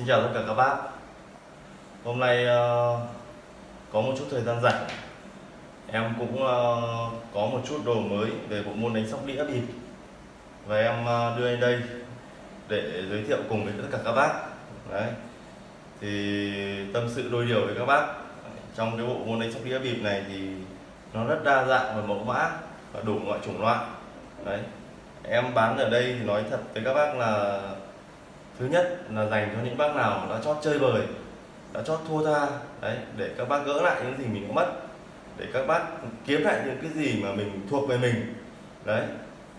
Xin chào tất cả các bác. Hôm nay ờ, có một chút thời gian rảnh. Em cũng ờ, có một chút đồ mới về bộ môn đánh sóc đĩa bịp. Và em ờ, đưa lên đây để giới thiệu cùng với tất cả các bác. Đấy. Thì tâm sự đôi điều với các bác. Trong cái bộ môn đánh sóc đĩa bịp này thì nó rất đa dạng và mẫu mã và đủ mọi chủng loại. Đấy. Em bán ở đây thì nói thật với các bác là thứ nhất là dành cho những bác nào đã chót chơi bời, đã chót thua tha, đấy, để các bác gỡ lại những gì mình đã mất, để các bác kiếm lại những cái gì mà mình thuộc về mình, đấy.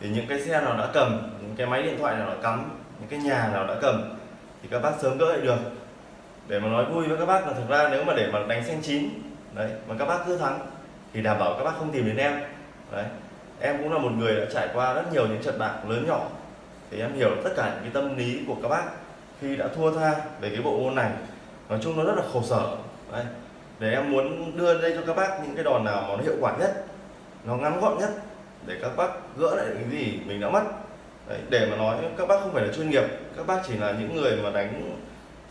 Thì những cái xe nào đã cầm, những cái máy điện thoại nào đã cắm, những cái nhà nào đã cầm, thì các bác sớm gỡ lại được. Để mà nói vui với các bác là thực ra nếu mà để mà đánh xanh chín, đấy, mà các bác cứ thắng, thì đảm bảo các bác không tìm đến em, đấy. Em cũng là một người đã trải qua rất nhiều những trận bạc lớn nhỏ thì em hiểu tất cả những cái tâm lý của các bác khi đã thua tha về cái bộ môn này. Nói chung nó rất là khổ sở. Đấy. để em muốn đưa đây cho các bác những cái đòn nào mà nó hiệu quả nhất, nó ngắn gọn nhất, để các bác gỡ lại những gì mình đã mất. Đấy. để mà nói các bác không phải là chuyên nghiệp, các bác chỉ là những người mà đánh,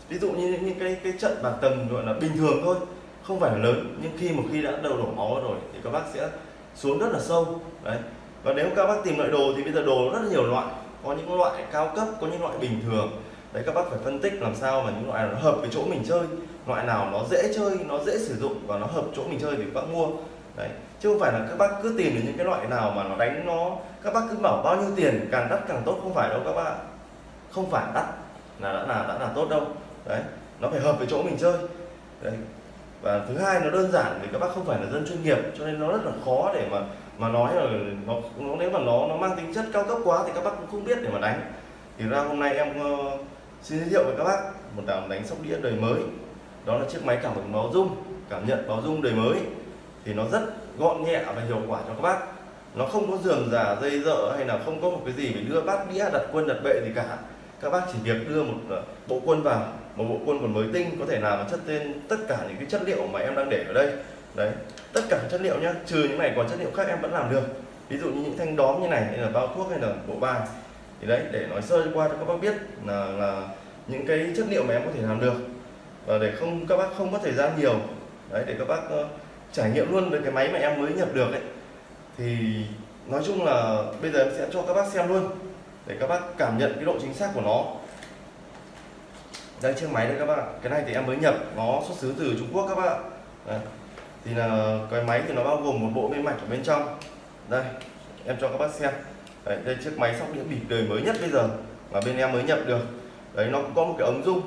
ví dụ như những cái cái trận bạc tầm gọi là bình thường thôi, không phải là lớn. Nhưng khi một khi đã đầu đổ máu rồi thì các bác sẽ xuống rất là sâu. Đấy. Và nếu các bác tìm loại đồ thì bây giờ đồ rất là nhiều loại có những loại cao cấp, có những loại bình thường. Đấy, các bác phải phân tích làm sao mà những loại nó hợp với chỗ mình chơi. Loại nào nó dễ chơi, nó dễ sử dụng và nó hợp chỗ mình chơi thì các bác mua. Đấy, chứ không phải là các bác cứ tìm được những cái loại nào mà nó đánh nó, các bác cứ bảo bao nhiêu tiền càng đắt càng tốt, không phải đâu các bác không phải đắt, là đã là đã là tốt đâu. Đấy, nó phải hợp với chỗ mình chơi. Đấy, và thứ hai nó đơn giản vì các bác không phải là dân chuyên nghiệp, cho nên nó rất là khó để mà mà nói là nó, nó nếu mà nó nó mang tính chất cao cấp quá thì các bác cũng không biết để mà đánh. Thì ra hôm nay em uh, xin giới thiệu với các bác một đàn đánh sóc đĩa đời mới. Đó là chiếc máy cảm ứng báo rung cảm nhận báo rung đời mới. Thì nó rất gọn nhẹ và hiệu quả cho các bác. Nó không có giường giả dây dợ hay là không có một cái gì phải đưa bát đĩa đặt quân đặt bệ gì cả. Các bác chỉ việc đưa một ờ, bộ quân vào một bộ quân còn mới tinh có thể làm chất tên tất cả những cái chất liệu mà em đang để ở đây đấy tất cả chất liệu nhá trừ những này còn chất liệu khác em vẫn làm được. Ví dụ như những thanh đóm như này hay là bao thuốc hay là bộ bài. Thì đấy để nói sơ qua cho các bác biết là là những cái chất liệu mà em có thể làm được. Và để không các bác không có thời gian nhiều. Đấy để các bác uh, trải nghiệm luôn với cái máy mà em mới nhập được ấy. Thì nói chung là bây giờ em sẽ cho các bác xem luôn để các bác cảm nhận cái độ chính xác của nó. Đây chiếc máy đây các bạn, cái này thì em mới nhập nó xuất xứ từ Trung Quốc các bạn. đấy thì là cái máy thì nó bao gồm một bộ bên mạch ở bên trong. Đây em cho các bác xem. Đấy, đây chiếc máy sóc đĩa bịp đời mới nhất bây giờ mà bên em mới nhập được. Đấy nó cũng có một cái ống rung.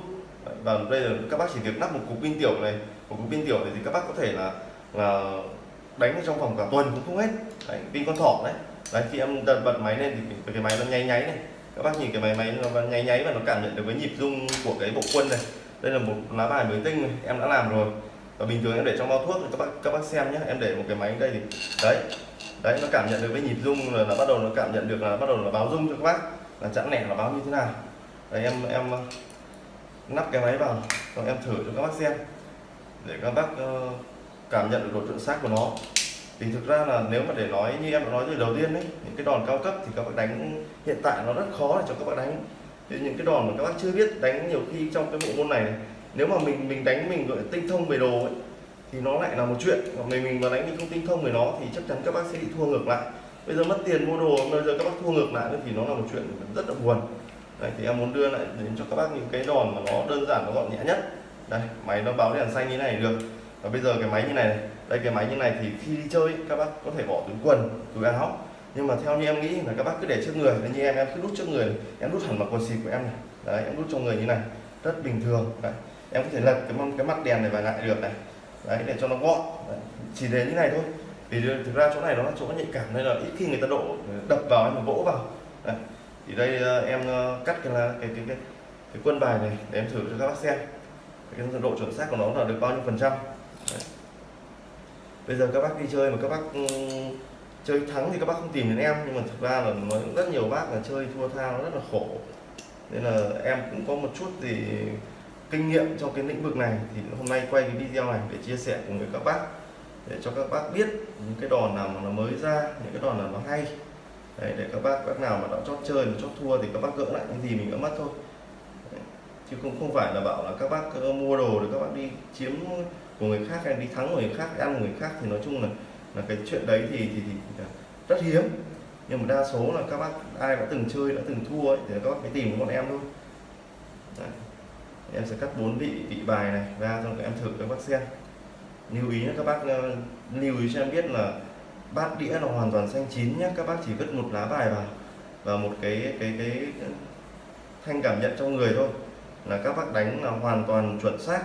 Và đây là các bác chỉ việc lắp một cục pin tiểu này. Một cục pin tiểu này thì các bác có thể là là đánh trong vòng cả tuần cũng không hết. Đấy, pin con thỏ đấy. Đấy khi em đặt bật máy lên thì cái máy nó nháy nháy này. Các bác nhìn cái máy máy nó nháy nháy và nó cảm nhận được cái nhịp rung của cái bộ quân này. Đây là một lá bài mới tinh này em đã làm rồi và bình thường em để trong bao thuốc thì các bác các bác xem nhé. Em để một cái máy đây thì đấy đấy nó cảm nhận được với nhịp rung là, là bắt đầu nó cảm nhận được là bắt đầu là báo rung cho các bác là chẵn lẻ là báo như thế nào. Đấy em em ờ, nắp cái máy vào rồi em thử cho các bác xem. Để các bác uh, cảm nhận được độ chuẩn xác của nó. Thì thực ra là nếu mà để nói như em đã nói từ đầu tiên đấy những cái đòn cao cấp thì các bác đánh hiện tại nó rất khó để cho các bác đánh. Thì những cái đòn mà các bác chưa biết đánh nhiều khi trong cái bộ môn này, này nếu mà mình mình đánh mình gọi tinh thông về đồ ấy thì nó lại là một chuyện. Còn mình mình mà đánh mình không tinh thông về nó thì chắc chắn các bác sẽ bị thua ngược lại. Bây giờ mất tiền mua đồ bây giờ các bác thua ngược lại thì nó là một chuyện rất là buồn. Đây thì em muốn đưa lại đến cho các bác những cái đòn mà nó đơn giản nó gọn nhẹ nhất. Đây máy nó báo đèn xanh như này được. Và bây giờ cái máy như này, này đây cái máy như này thì khi đi chơi các bác có thể bỏ túi quần túi áo. Nhưng mà theo như em nghĩ là các bác cứ để trước người. Như em em cứ đút trước người em đút hẳn vào quần xịt của em này. Đấy em đút trong người như này. Rất bình thường. Đấy em có thể lật cái cái mặt đèn này vào lại được này đấy để cho nó gọn đấy. chỉ đến như này thôi vì thực ra chỗ này nó là chỗ nhạy cảm nên là ít khi người ta độ đập vào em vỗ vào đấy. thì đây ờ, em ờ, cắt cái là cái cái cái, cái quân bài này để em thử cho các bác xem cái độ chuẩn xác của nó là được bao nhiêu phần trăm đấy. bây giờ các bác đi chơi mà các bác chơi thắng thì các bác không tìm đến em nhưng mà thực ra là nói rất nhiều bác là chơi thua tha nó rất là khổ nên là em cũng có một chút gì kinh nghiệm trong cái lĩnh vực này thì hôm nay quay cái video này để chia sẻ cùng với các bác để cho các bác biết những cái đòn nào mà nó mới ra những cái đòn nào nó hay Đấy, để các bác bác nào mà đã chót chơi mà chót thua thì các bác gỡ lại những gì mình đã mất thôi Đấy. chứ không không phải là bảo là các bác ờ, mua đồ để các bác đi chiếm của người khác hay đi thắng của người khác ăn của người khác thì nói chung là là cái chuyện đấy thì thì, thì rất hiếm nhưng mà đa số là các bác ai đã từng chơi đã từng thua ấy, thì các bác phải tìm bọn em thôi đấy em sẽ cắt bốn vị vị bài này ra xong các em thử các bác xem. Lưu ý nhé các bác ờ, lưu ý cho em biết là bát đĩa là hoàn toàn xanh chín nhé. Các bác chỉ vứt một lá bài vào và một cái cái cái thanh cảm nhận trong người thôi. Là các bác đánh là hoàn toàn chuẩn xác.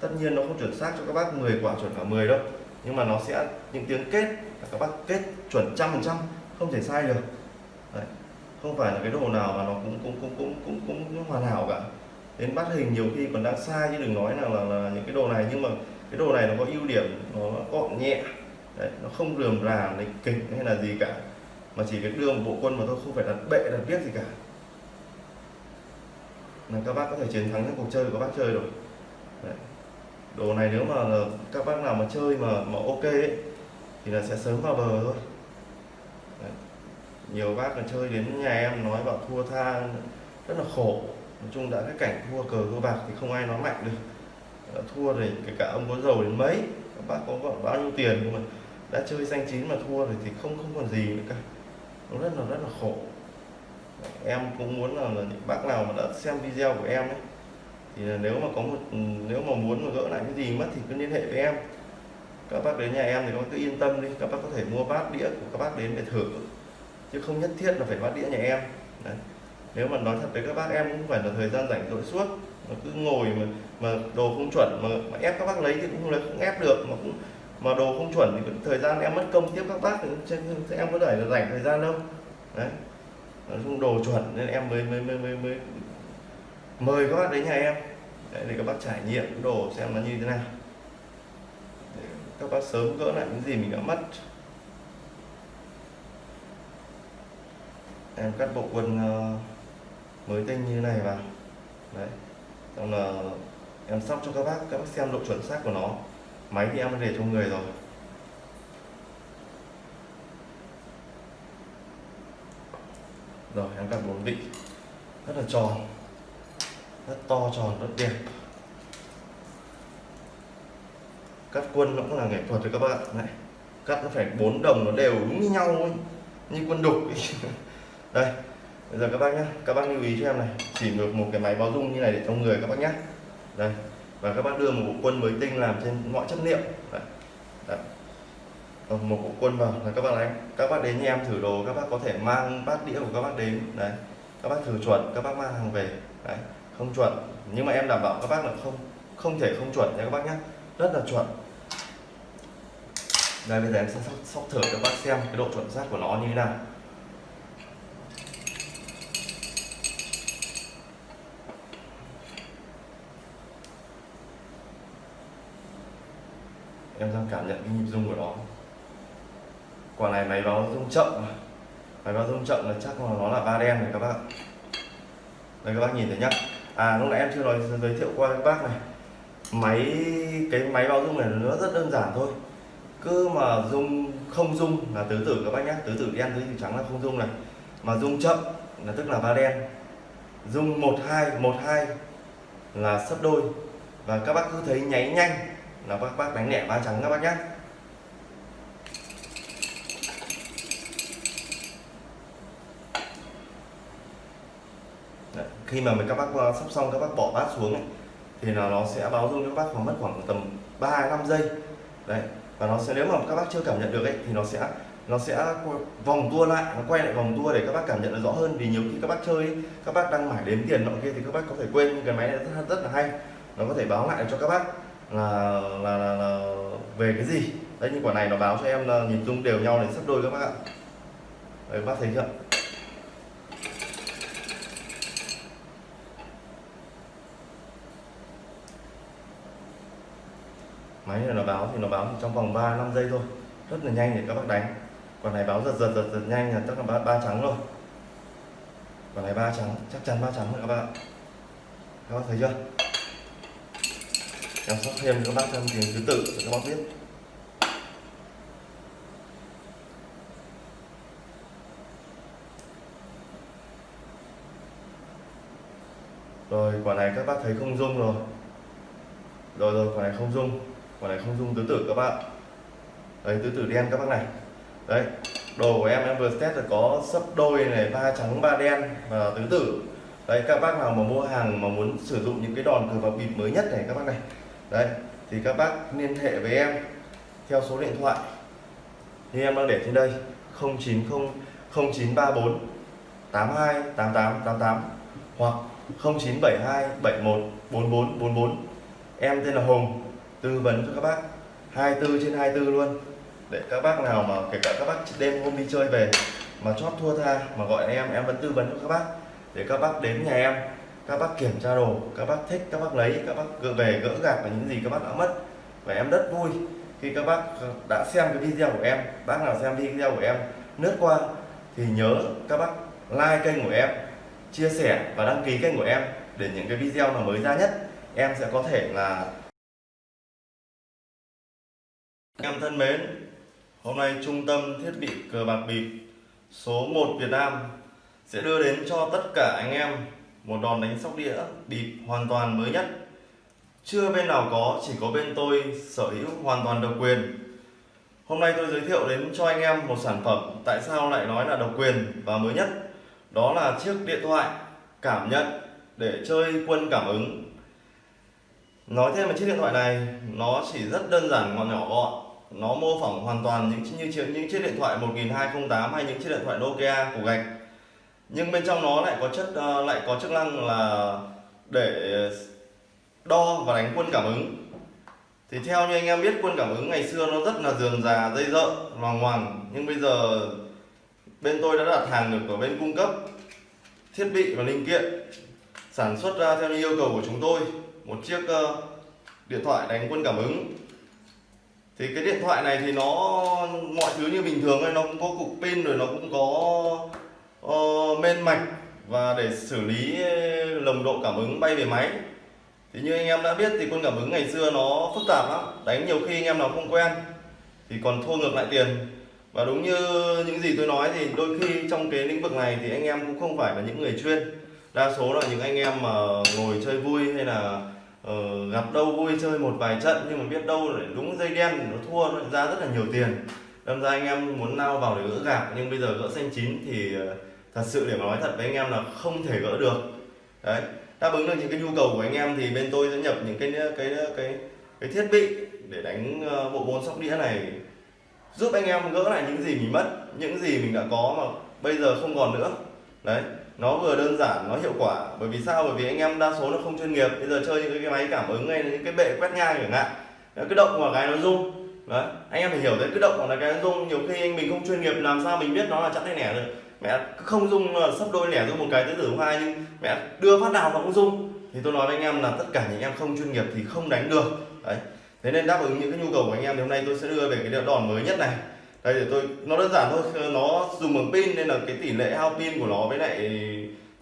Tất nhiên nó không chuẩn xác cho các bác 10 quả chuẩn cả 10 đâu. Nhưng mà nó sẽ những tiếng kết là các bác kết chuẩn trăm phần trăm không thể sai được. Đấy. không phải là cái đồ nào mà nó cũng cũng cũng cũng cũng cũng, cũng hoàn hảo cả đến bắt hình nhiều khi còn đang sai chứ đừng nói là, là, là những cái đồ này. Nhưng mà cái đồ này nó có ưu điểm nó gọn nhẹ. Đấy, nó không rườm rà lịch kịch hay là gì cả. Mà chỉ việc đưa một bộ quân mà thôi không phải đặt bệ đặt viết gì cả. Là các bác có thể chiến thắng những cuộc chơi của các bác chơi rồi. Đấy. đồ này nếu mà các bác nào mà chơi mà mà ok ấy, thì là sẽ sớm vào bờ thôi. Đấy. nhiều bác còn chơi đến nhà em nói bảo thua tha rất là khổ nói chung đã cái cảnh thua cờ thua bạc thì không ai nói mạnh được. Đã thua thì kể cả ông có giàu đến mấy các bác có gọi bao nhiêu tiền nhưng mà đã chơi xanh chín mà thua rồi thì không không còn gì nữa cả. Nó rất là rất là khổ. Em cũng muốn là, là những bác nào mà đã xem video của em ấy thì là nếu mà có một ừ, nếu mà muốn mà gỡ lại cái gì mất thì cứ liên hệ với em. Các bác đến nhà em thì các bác cứ yên tâm đi các bác có thể mua bát đĩa của các bác đến để thử. Chứ không nhất thiết là phải bát đĩa nhà em. Đấy nếu mà nói thật với các bác em cũng phải là thời gian rảnh rỗi suốt. Mà cứ ngồi mà mà đồ không chuẩn mà, mà ép các bác lấy thì cũng không lấy không ép được. Mà cũng mà đồ không chuẩn thì thời gian em mất công tiếp các bác. Thì em có thể là rảnh thời gian đâu. Đấy. Nói chung đồ chuẩn nên em mới mới mới mới, mới mời các bác đến nhà em. Để, để các bác trải nghiệm cái đồ xem nó như thế nào. Để các bác sớm gỡ lại những gì mình đã mất. Em cắt bộ quần uh, mới tinh như thế này vào đấy. Xong là em sóc cho các bác các bác xem độ chuẩn xác của nó. Máy thì em để trong người rồi. Rồi, em cắt bốn vị. Rất là tròn. Rất to tròn, rất đẹp. Cắt quân nó cũng là nghệ thuật rồi các bạn. Này cắt nó phải bốn đồng nó đều đúng như nhau ấy. như quân đục đây bây giờ các bác nhé các bác lưu ý cho em này chỉ được một cái máy báo dung như này để trong người các bác nhé đây và các bác đưa một bộ quân mới tinh làm trên mọi chất liệu đấy. Đấy. một bộ quân vào là các bác đánh các bác đến nhà em thử đồ các bác có thể mang bát đĩa của các bác đến đấy các bác thử chuẩn các bác mang hàng về đấy không chuẩn nhưng mà em đảm bảo các bác là không không thể không chuẩn nha các bác nhé rất là chuẩn đây bây giờ em sẽ sóc, sóc thử cho các bác xem cái độ chuẩn xác của nó như thế nào em đang cảm nhận cái nhịp rung của nó. Quả này máy báo rung chậm máy báo rung chậm là chắc là nó là ba đen này các bác đây, các bác nhìn thấy nhá. À lúc nãy em chưa nói, giới thiệu qua các bác này. Máy, cái máy báo rung này nó rất đơn giản thôi. Cứ mà rung, không rung là tứ tử các bác nhé tứ tử đen, tứ tử trắng là không rung này. Mà rung chậm là tức là ba đen. Rung một hai một hai là sấp đôi. Và các bác cứ thấy nháy nhanh là các bác đánh lẻ ba trắng các bác nhé Đấy, khi mà mình các bác ờ, sắp xong các bác bỏ bát xuống ấy, thì là nó sẽ báo rung cho các bác khoảng mất khoảng tầm 3 5 giây. Đấy và nó sẽ nếu mà các bác chưa cảm nhận được ấy thì nó sẽ nó sẽ vòng tua lại nó quay lại vòng tua để các bác cảm nhận được rõ hơn. Vì nhiều khi các bác chơi các bác đang mải đếm tiền nọ kia thì các bác có thể quên nhưng cái máy này rất, rất là hay. Nó có thể báo lại cho các bác là, là, là, là về cái gì? Đấy như quả này nó báo cho em là nhịp rung đều nhau đến sắp đôi các bác ạ. Đấy các bác thấy chưa? Máy này nó báo thì nó báo trong vòng 3 5 giây thôi. Rất là nhanh để các bác đánh. Quả này báo giật giật giật giật nhanh là chắc là ba, ba trắng rồi. Quả này ba trắng chắc chắn ba trắng rồi các bạn các bác thấy chưa? Em sắp thêm các bác thêm tiếng thứ tự cho các bác biết. Rồi, quả này các bác thấy không rung rồi. Rồi rồi, quả này không rung. Quả này không rung tứ tử các bác. Đấy tứ tử đen các bác này. Đấy, đồ của em em vừa test là có sấp đôi này, ba trắng, ba đen và tứ tử đấy, các bác nào mà mua hàng mà muốn sử dụng những cái đòn cờ bạc bịp mới nhất này, các bác này đấy, thì các bác liên hệ với em theo số điện thoại. Như em đang để trên đây 090 0934 82 88 88 hoặc 0972 71 44 44 em tên là Hùng, tư vấn cho các bác 24 trên 24 luôn. Để các bác nào mà kể cả các bác đêm hôm đi chơi về mà chót thua tha mà gọi em em vẫn tư vấn cho các bác. Để các bác đến nhà em các bác kiểm tra đồ, các bác thích, các bác lấy, các bác gỡ về, gỡ gạc và những gì các bác đã mất. Và em rất vui khi các bác đã xem cái video của em, bác nào xem video của em lướt qua thì nhớ các bác like kênh của em, chia sẻ và đăng ký kênh của em để những cái video nào mới ra nhất em sẽ có thể là em thân mến. Hôm nay trung tâm thiết bị cờ bạc bịp số 1 Việt Nam sẽ đưa đến cho tất cả anh em một đòn đánh sóc đĩa bịp hoàn toàn mới nhất. Chưa bên nào có, chỉ có bên tôi, sở hữu hoàn toàn độc quyền. Hôm nay tôi giới thiệu đến cho anh em một sản phẩm tại sao lại nói là độc quyền và mới nhất. Đó là chiếc điện thoại cảm nhận để chơi quân cảm ứng. Nói thêm về chiếc điện thoại này, nó chỉ rất đơn giản gọn nhỏ gọn. Nó mô phỏng hoàn toàn những như những chiếc điện thoại 1208 hay những chiếc điện thoại Nokia của gạch nhưng bên trong nó lại có chất uh, lại có chức năng là để đo và đánh quân cảm ứng. Thì theo như anh em biết quân cảm ứng ngày xưa nó rất là dườm già dây dợ loằng ngoằng. Nhưng bây giờ bên tôi đã đặt hàng được ở bên cung cấp thiết bị và linh kiện sản xuất ra theo như yêu cầu của chúng tôi. Một chiếc uh, điện thoại đánh quân cảm ứng. Thì cái điện thoại này thì nó mọi thứ như bình thường ấy nó cũng có cục pin rồi nó cũng có Ờ, men mạch và để xử lý ờ, lồng độ cảm ứng bay về máy. Thì như anh em đã biết thì quân cảm ứng ngày xưa nó phức tạp lắm. Đánh nhiều khi anh em nào không quen thì còn thua ngược lại tiền. Và đúng như những gì tôi nói thì đôi khi trong cái lĩnh vực này thì anh em cũng không phải là những người chuyên. Đa số là những anh em mà ngồi chơi vui hay là uh, gặp đâu vui chơi một vài trận nhưng mà biết đâu lại đúng dây đen nó thua nó ra rất là nhiều tiền. Đâm ra anh em muốn lao vào để gỡ gạc nhưng bây giờ gỡ xanh chín thì uh, thật sự để mà nói thật với anh em là không thể gỡ được. Đấy, đáp ứng được những cái nhu cầu của anh em thì bên tôi sẽ nhập những cái cái cái cái thiết bị để đánh ờ, bộ môn sóc đĩa này, giúp anh em gỡ lại những gì mình mất, những gì mình đã có mà bây giờ không còn nữa. Đấy, nó vừa đơn giản, nó hiệu quả. Bởi vì sao? Bởi vì anh em đa số nó không chuyên nghiệp. Bây giờ chơi những cái máy cảm ứng hay những cái bệ quét ngang chẳng hạn cái động vào cái nó rung. Đấy, anh em phải hiểu đấy cái động vào cái nó rung, nhiều khi anh mình không chuyên nghiệp làm sao mình biết nó là chẵn hay nẻ được mẹ không dung ờ, sắp đôi lẻ dung một cái tứ tử hai nhưng mẹ đưa phát nào mà cũng dung. Thì tôi nói với anh em là tất cả những em không chuyên nghiệp thì không đánh được. Đấy. Thế nên đáp ứng những cái nhu cầu của anh em thì hôm nay tôi sẽ đưa về cái đòn mới nhất này. Đây để tôi nó đơn giản thôi nó dùng bằng pin nên là cái tỷ lệ hao pin của nó với lại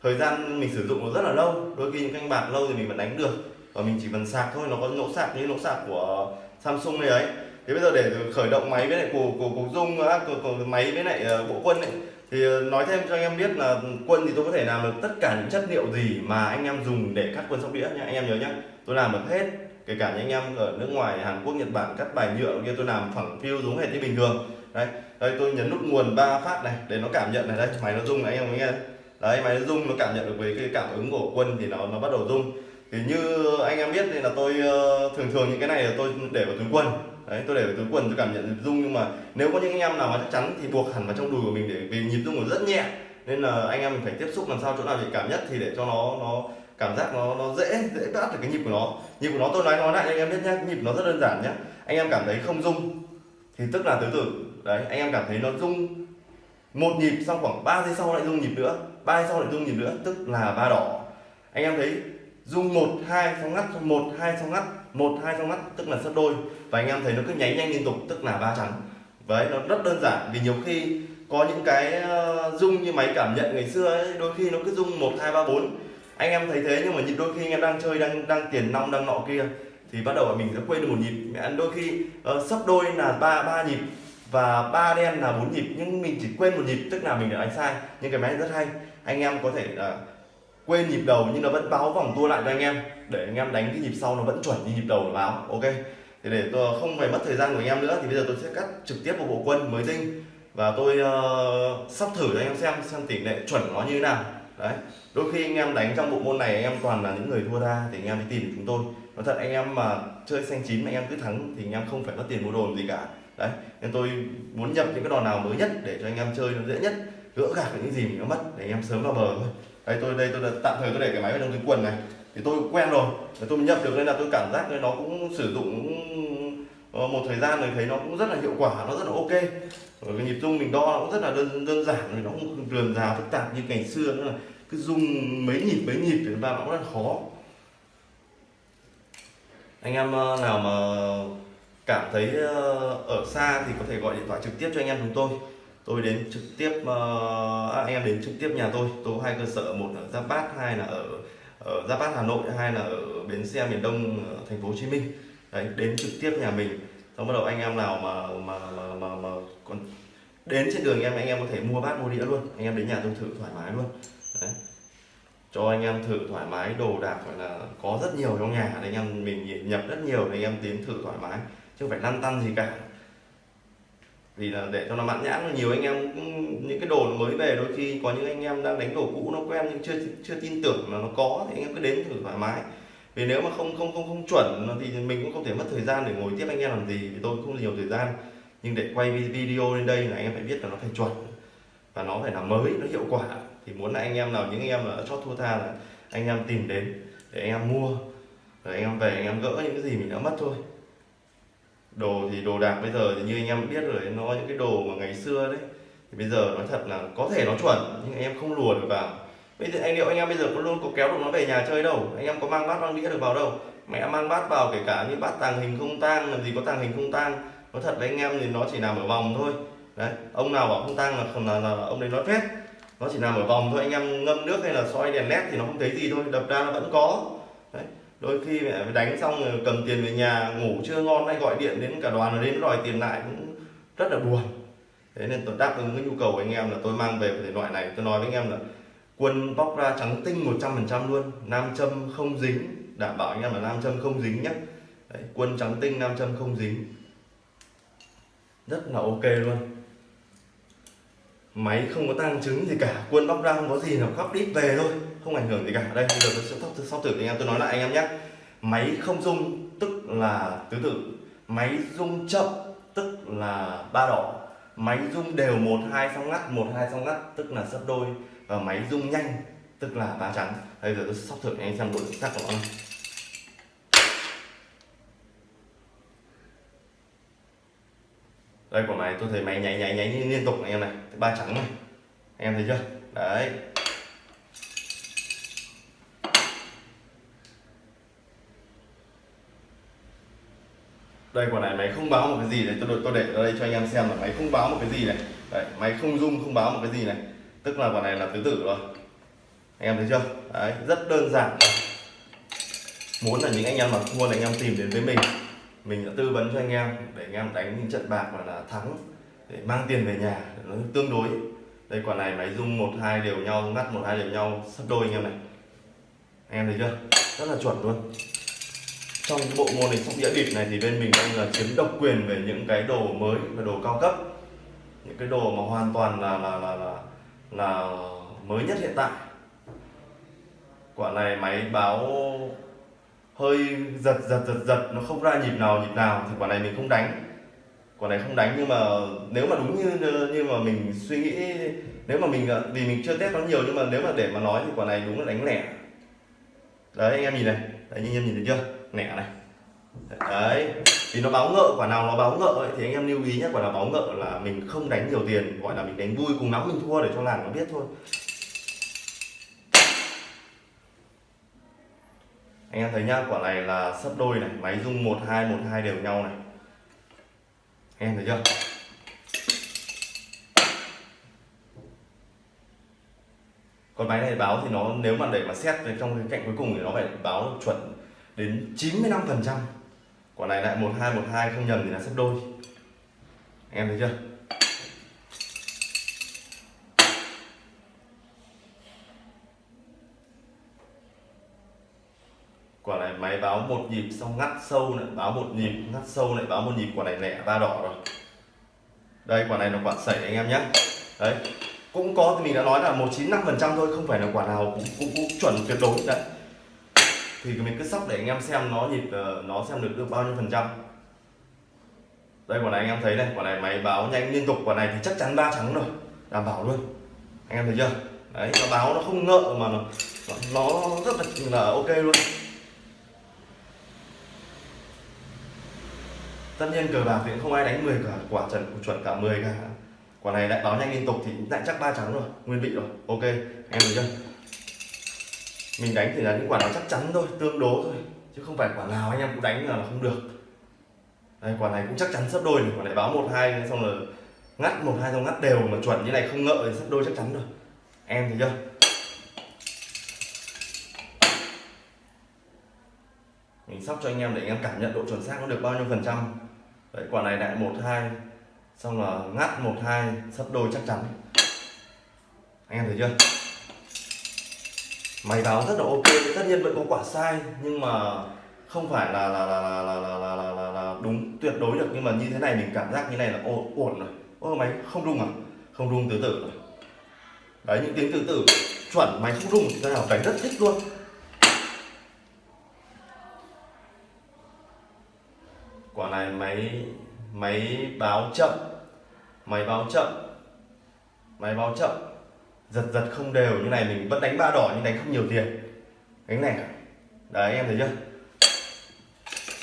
thời gian mình sử dụng nó rất là lâu. Đôi khi những canh bạc lâu thì mình vẫn đánh được. Và mình chỉ cần sạc thôi nó có lỗ sạc như lỗ sạc của Samsung này ấy. Thế bây giờ để khởi động máy với lại cổ cổ cục dung ờ, á, cổ, máy với lại ờ, bộ quân ấy thì ờ, nói thêm cho anh em biết là quân thì tôi có thể làm được tất cả những chất liệu gì mà anh em dùng để cắt quân sóc đĩa nha anh em nhớ nhá, tôi làm được hết, kể cả những anh em ở nước ngoài, Hàn Quốc, Nhật Bản cắt bài nhựa kia, tôi làm phẳng phiêu giống hệt như bình thường. Đây đây tôi nhấn nút nguồn ba phát này để nó cảm nhận này, đây, máy nó rung này, anh em nghe đấy, máy nó rung, nó cảm nhận được với cái cảm ứng của quân thì nó nó bắt đầu rung. Thì như anh em biết thì là tôi ờ, thường thường những cái này là tôi để vào túi quần đấy, tôi để vào túi quần tôi cảm nhận rung, nhưng mà nếu có những anh em nào mà chắc chắn thì buộc hẳn vào trong đùi của mình để vì nhịp rung của rất nhẹ. Nên là anh em mình phải tiếp xúc làm sao chỗ nào nhạy cảm nhất thì để cho nó nó cảm giác nó nó dễ dễ bắt được cái nhịp của nó. Nhịp của nó tôi nói nói lại anh em biết nhá nhịp nó rất đơn giản nhá. Anh em cảm thấy không rung thì tức là tứ tử. Đấy, anh em cảm thấy nó rung. Một nhịp xong khoảng 3 giây sau lại rung nhịp nữa, ba giây sau lại rung nhịp nữa, tức là ba đỏ. Anh em thấy rung một, hai, xong ngắt một, hai, xong ngắt một hai trong mắt tức là sấp đôi. Và anh em thấy nó cứ nháy nhanh liên tục tức là ba trắng. Đấy nó rất đơn giản vì nhiều khi có những cái ờ, rung như máy cảm nhận ngày xưa ấy, đôi khi nó cứ rung một hai ba bốn. Anh em thấy thế nhưng mà nhịp đôi khi anh em đang chơi đang đang tiền nong đang nọ kia thì bắt đầu mình sẽ quên được một nhịp. Mẹ đôi khi uh, sấp đôi là ba ba nhịp và ba đen là bốn nhịp nhưng mình chỉ quên một nhịp tức là mình đã đánh sai. Nhưng cái máy rất hay. Anh em có thể uh, quên nhịp đầu nhưng nó vẫn báo vòng tua lại cho anh em để anh em đánh cái nhịp sau nó vẫn chuẩn như nhịp đầu nó báo ok thì để tôi không phải mất thời gian của anh em nữa thì bây giờ tôi sẽ cắt trực tiếp một bộ quân mới tinh và tôi uh, sắp thử cho anh em xem xem tỷ lệ chuẩn nó như thế nào đấy đôi khi anh em đánh trong bộ môn này anh em toàn là những người thua ra thì anh em đi tìm chúng tôi nói thật anh em mà chơi xanh chín mà anh em cứ thắng thì anh em không phải mất tiền mua đồ gì cả đấy nên tôi muốn nhập những cái đòn nào mới nhất để cho anh em chơi nó dễ nhất gỡ gạc những gì mình nó mất để anh em sớm vào bờ thôi đây tôi đây, tôi tạm thời tôi để cái máy vào trong túi quần này. Thì tôi quen rồi. Tôi nhập được nên là tôi cảm giác nó cũng sử dụng ờ, một thời gian rồi thấy nó cũng rất là hiệu quả, nó rất là ok. Rồi cái nhịp rung mình đo nó cũng rất là đơn đơn giản nó không rườm rà, phức tạp như ngày xưa nữa là cứ rung mấy nhịp mấy nhịp thì ba nó cũng rất là khó. Anh em ờ, nào mà cảm thấy ờ, ở xa thì có thể gọi điện thoại trực tiếp cho anh em chúng tôi tôi đến trực tiếp uh, anh em đến trực tiếp nhà tôi. Tôi có hai cơ sở một ở giáp bát hai là ở ở giáp bát hà nội hai là ở bến xe miền đông thành phố hồ chí minh. Đấy đến trực tiếp nhà mình. Xong bắt đầu anh em nào mà mà mà mà, mà còn đến trên đường em anh em có thể mua bát mua đĩa luôn. Anh em đến nhà tôi thử thoải mái luôn. Đấy. Cho anh em thử thoải mái đồ đạc gọi là có rất nhiều trong nhà. Anh em mình nhập rất nhiều anh em tiến thử thoải mái. Chứ không phải lăn tăn gì cả vì là để cho nó mãn nhãn nhiều anh em cũng, những cái đồ mới về đôi khi có những anh em đang đánh đồ cũ nó quen nhưng chưa chưa tin tưởng là nó có thì anh em cứ đến thử thoải mái vì nếu mà không không không không chuẩn thì mình cũng không thể mất thời gian để ngồi tiếp anh em làm gì vì tôi cũng không nhiều thời gian nhưng để quay video lên đây là anh em phải biết là nó phải chuẩn và nó phải là mới nó hiệu quả thì muốn là anh em nào những anh em là chót thua tha là anh em tìm đến để anh em mua rồi anh em về anh em gỡ những cái gì mình đã mất thôi đồ thì đồ đạc bây giờ thì như anh em biết rồi nó những cái đồ mà ngày xưa đấy thì bây giờ nói thật là có thể nó chuẩn nhưng anh em không lùa được vào. Bây giờ anh liệu anh em bây giờ có luôn có kéo được nó về nhà chơi đâu? Anh em có mang bát mang đĩa được vào đâu? Mẹ mang bát vào kể cả như bát tàng hình không tang làm gì có tàng hình không tang. Nói thật với anh em thì nó chỉ nằm ở vòng thôi. Đấy ông nào bảo không tang là, là, là ông đấy nói phép nó chỉ nằm ở vòng thôi anh em ngâm nước hay là soi đèn led thì nó không thấy gì thôi đập ra nó vẫn có. Đấy đôi khi mẹ đánh xong rồi cầm tiền về nhà ngủ chưa ngon hay gọi điện đến cả đoàn đến đòi tiền lại cũng rất là buồn. Thế nên tôi đáp ứng cái nhu cầu của anh em là tôi mang về thể loại này. Tôi nói với anh em là quân bóc ra trắng tinh 100% luôn nam châm không dính đảm bảo anh em là nam châm không dính nhé Đấy, quân trắng tinh nam châm không dính. Rất là ok luôn. Máy không có tăng trứng gì cả quân bóc ra không có gì nào khóc đít về thôi không ảnh hưởng gì cả. Đây, bây giờ tôi sẽ thóc sau thử anh em, tôi nói lại anh em nhé. Máy không rung, tức là tứ tự máy rung chậm, tức là ba đỏ máy rung đều một, hai xong ngắt, một, hai xong ngắt, tức là sấp đôi. Và máy rung nhanh, tức là ba trắng bây giờ tôi sóc thử anh em xem độ chính xác của nó đây quả này tôi thấy máy nháy nháy nháy liên tục anh em này. Ba trắng này. Anh em thấy chưa? Đấy. Đây, quả này máy không báo một cái gì này tôi tôi để ra đây cho anh em xem là máy không báo một cái gì này. Đấy máy không rung không báo một cái gì này. Tức là quả này là tứ tử rồi. Anh em thấy chưa? Đấy, rất đơn giản. Muốn là những anh em mà thua là anh em tìm đến với mình. Mình đã tư vấn cho anh em để anh em đánh những trận bạc mà là thắng, để mang tiền về nhà, nó tương đối. Đây, quả này máy rung một, hai đều nhau, ngắt một, hai đều nhau, sắp đôi anh em này. Anh em thấy chưa? Rất là chuẩn luôn trong bộ môn này sóc đĩa bịp này thì bên mình đang là chiếm độc quyền về những cái đồ mới và đồ cao cấp. Những cái đồ mà hoàn toàn là là là là, là mới nhất hiện tại. Quả này máy báo hơi giật giật giật giật nó không ra nhịp nào nhịp nào thì quả này mình không đánh. Quả này không đánh nhưng mà nếu mà đúng như như mà mình suy nghĩ nếu mà mình vì mình chưa test nó nhiều nhưng mà nếu mà để mà nói thì quả này đúng là đánh lẻ. Đấy anh em nhìn này. Đấy anh em nhìn thấy chưa? Nẻ này. Đấy vì nó báo ngợ quả nào nó báo ngợ ấy, thì anh em lưu ý nhé quả nào báo ngợ là mình không đánh nhiều tiền gọi là mình đánh vui cùng lắm mình thua để cho làng nó biết thôi. Anh em thấy nhá quả này là sấp đôi này máy rung một hai một hai đều nhau này. Anh em thấy chưa? Còn máy này báo thì nó nếu mà để mà xét trong cái cạnh cuối cùng thì nó phải báo chuẩn đến 95 phần trăm. Quả này lại một hai một hai không nhầm thì là sấp đôi. Anh em thấy chưa? Quả này máy báo một nhịp xong ngắt sâu lại báo một nhịp ngắt sâu lại báo một nhịp quả này lẻ ba đỏ rồi. Đây quả này là quả sẩy anh em nhé. Đấy cũng có thì mình đã nói là một chín năm phần trăm thôi không phải là quả nào cũng, cũng, cũng chuẩn tuyệt đối. Đấy thì mình cứ sóc để anh em xem nó nhịp ờ, nó xem được được bao nhiêu phần trăm. Đây quả này anh em thấy này quả này máy báo nhanh liên tục quả này thì chắc chắn ba trắng rồi. Đảm bảo luôn. Anh em thấy chưa? Đấy nó báo nó không ngợ mà nó nó rất là, là ok luôn. Tất nhiên cờ bạc thì không ai đánh 10 cả quả trần chuẩn cả 10 cả. Quả này lại báo nhanh liên tục thì lại chắc ba trắng rồi nguyên vị rồi ok. Anh em thấy chưa? Mình đánh thì là những quả nào chắc chắn thôi, tương đối thôi. Chứ không phải quả nào anh em cũng đánh là không được. Đây quả này cũng chắc chắn sắp đôi này, quả này báo một hai, xong là ngắt một hai, xong ngắt đều mà chuẩn như này không ngợ thì sắp đôi chắc chắn rồi. Em thấy chưa? Mình sóc cho anh em để anh em cảm nhận độ chuẩn xác nó được bao nhiêu phần trăm. Đấy, quả này lại một hai, xong là ngắt một hai, sắp đôi chắc chắn. Anh em thấy chưa? Máy báo rất là ok tất nhiên vẫn có quả sai nhưng mà không phải là là là là là là là, là, là, là đúng tuyệt đối được. Nhưng mà như thế này mình cảm giác như này là ổn ổn rồi. Ô máy không rung à? Không rung tứ tử. Rồi đấy những tiếng tứ tử chuẩn máy không rung thế nào? Đánh rất thích luôn. Quả này máy máy báo chậm. Máy báo chậm. Máy báo chậm giật giật không đều, như này mình vẫn đánh ba đỏ nhưng đánh không nhiều tiền. Đánh này, đấy, em thấy chưa?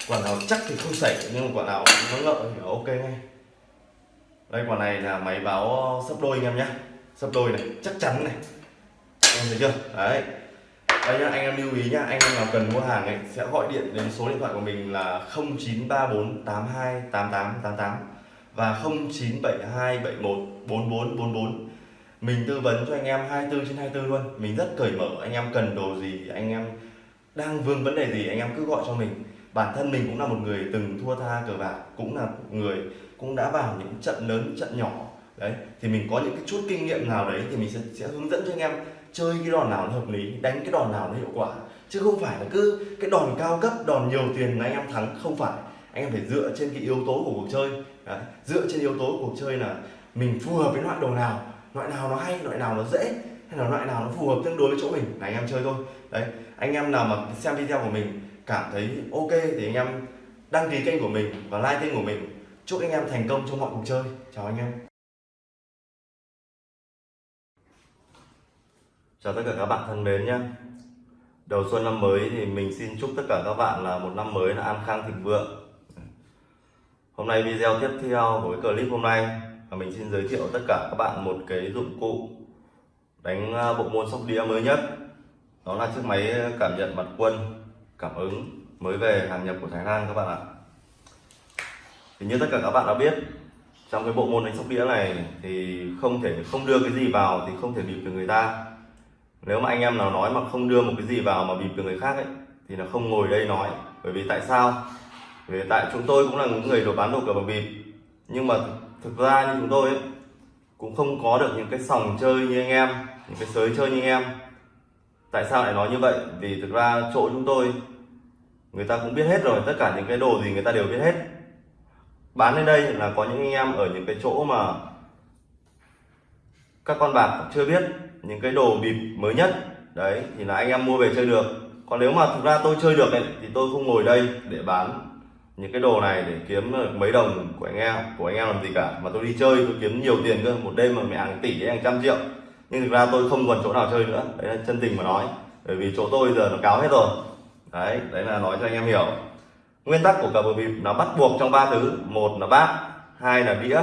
Quả nào chắc thì không xảy, nhưng mà quả nào nó ngợ thì ok ngay. Đây quả này là máy báo sấp đôi anh em nhé sấp đôi này, chắc chắn này. Em thấy chưa? Đấy. Đây nhá, anh em lưu ý nhá, anh em nào cần mua hàng ấy, sẽ gọi điện đến số điện thoại của mình là 0934828888 và 0972714444 mình tư vấn cho anh em 24 trên 24 luôn. Mình rất cởi mở anh em cần đồ gì anh em đang vương vấn đề gì anh em cứ gọi cho mình. Bản thân mình cũng là một người từng thua tha cờ bạc cũng là người cũng đã vào những trận lớn trận nhỏ. Đấy thì mình có những cái chút kinh nghiệm nào đấy thì mình sẽ, sẽ hướng dẫn cho anh em chơi cái đòn nào nó hợp lý đánh cái đòn nào nó hiệu quả. Chứ không phải là cứ cái đòn cao cấp đòn nhiều tiền là anh em thắng không phải. Anh em phải dựa trên cái yếu tố của cuộc chơi. Đấy. dựa trên yếu tố của cuộc chơi là mình phù hợp với loại đồ nào loại nào nó hay, loại nào nó dễ, hay là loại nào nó phù hợp tương đối với chỗ mình. Là anh em chơi thôi. Đấy, anh em nào mà xem video của mình cảm thấy ok thì anh em đăng ký kênh của mình và like kênh của mình. Chúc anh em thành công trong mọi cuộc chơi. Chào anh em. Chào tất cả các bạn thân mến nhé đầu xuân năm mới thì mình xin chúc tất cả các bạn là một năm mới là an khang thịnh vượng. Hôm nay video tiếp theo của cái clip hôm nay và mình xin giới thiệu tất cả các bạn một cái dụng cụ đánh à, bộ môn sóc đĩa mới nhất. Đó là chiếc máy cảm nhận mặt quân, cảm ứng mới về hàng nhập của Thái Lan các bạn ạ. Thì như tất cả các bạn đã biết, trong cái bộ môn đánh sóc đĩa này thì không thể, không đưa cái gì vào thì không thể bịp được người ta. Nếu mà anh em nào nói mà không đưa một cái gì vào mà bịp được người khác ấy, thì là không ngồi đây nói. Bởi vì tại sao? Vì tại chúng tôi cũng là những người đồ bán đồ cờ bạc bịp. Nhưng mà thực ra như chúng tôi ấy, cũng không có được những cái sòng chơi như anh em những cái sới chơi như anh em. Tại sao lại nói như vậy? Vì thực ra chỗ chúng tôi người ta cũng biết hết rồi tất cả những cái đồ gì người ta đều biết hết. Bán lên đây là có những anh em ở những cái chỗ mà các con bạc chưa biết những cái đồ bịp mới nhất. Đấy thì là anh em mua về chơi được. Còn nếu mà thực ra tôi chơi được ấy, thì tôi không ngồi đây để bán những cái đồ này để kiếm mấy đồng của anh em, của anh em làm gì cả. Mà tôi đi chơi, tôi kiếm nhiều tiền cơ. Một đêm mà mẹ hàng tỷ hàng trăm triệu. Nhưng thực ra tôi không còn chỗ nào chơi nữa. Đấy là chân tình mà nói. Bởi vì chỗ tôi giờ nó cáo hết rồi. Đấy đấy là nói cho anh em hiểu. Nguyên tắc của cờ bạc bịp nó bắt buộc trong ba thứ. Một là bát hai là đĩa,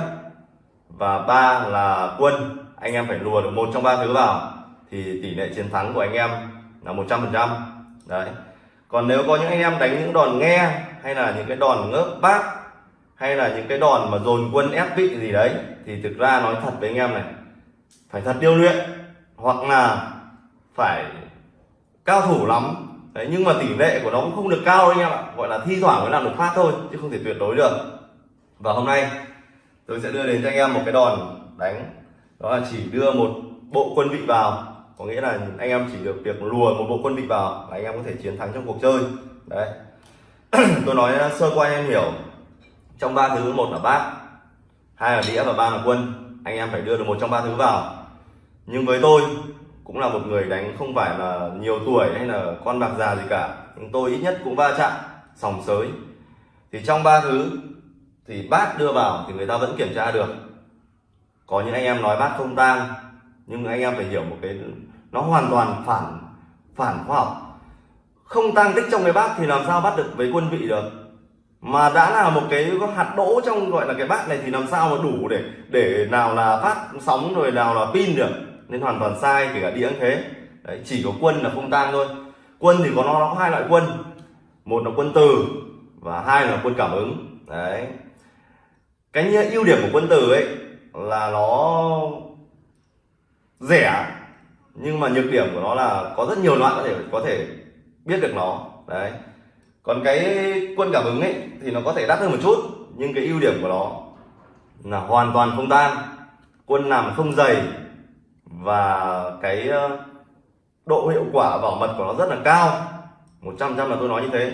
và ba là quân. Anh em phải lùa được một trong ba thứ vào. Thì tỷ lệ chiến thắng của anh em là một trăm phần trăm. Đấy còn nếu có những anh em đánh những đòn nghe, hay là những cái đòn ngớp bát hay là những cái đòn mà dồn quân ép vị gì đấy, thì thực ra nói thật với anh em này, phải thật điêu luyện, hoặc là phải cao thủ lắm. Đấy, nhưng mà tỷ lệ của nó cũng không được cao anh em ạ, gọi là thi thoảng mới làm được phát thôi, chứ không thể tuyệt đối được. Và hôm nay, tôi sẽ đưa đến cho anh em một cái đòn đánh, đó là chỉ đưa một bộ quân vị vào có nghĩa là anh em chỉ được việc lùa một bộ quân vị vào là anh em có thể chiến thắng trong cuộc chơi. Đấy. Tôi nói à, sơ qua anh em hiểu. Trong ba thứ, một là bát hai là đĩa và ba là quân, anh em phải đưa được một trong ba thứ vào. Nhưng với tôi, cũng là một người đánh không phải là nhiều tuổi hay là con bạc già gì cả, nhưng tôi ít nhất cũng va chạm, sòng sới. Thì trong ba thứ, thì bát đưa vào thì người ta vẫn kiểm tra được. Có những anh em nói bát không tang nhưng anh em phải hiểu một cái nó hoàn toàn phản phản khoa học. Không tăng tích trong cái bát thì làm sao bắt được với quân vị được? Mà đã là một cái hạt đỗ trong gọi là cái bát này thì làm sao mà đủ để để nào là phát sóng rồi nào là pin được? Nên hoàn toàn sai kể cả đĩa cũng thế. Đấy, chỉ có quân là không tang thôi. Quân thì có nó, nó có hai loại quân. Một là quân từ và hai là quân cảm ứng. Đấy. Cái ưu điểm của quân từ ấy là nó rẻ, nhưng mà nhược điểm của nó là có rất nhiều loại có thể có thể biết được nó. Đấy. Còn cái quân cảm ứng ấy, thì nó có thể đắt hơn một chút, nhưng cái ưu điểm của nó là hoàn toàn không tan. Quân nằm không dày, và cái ờ, độ hiệu quả bảo mật của nó rất là cao. 100 trăm là tôi nói như thế.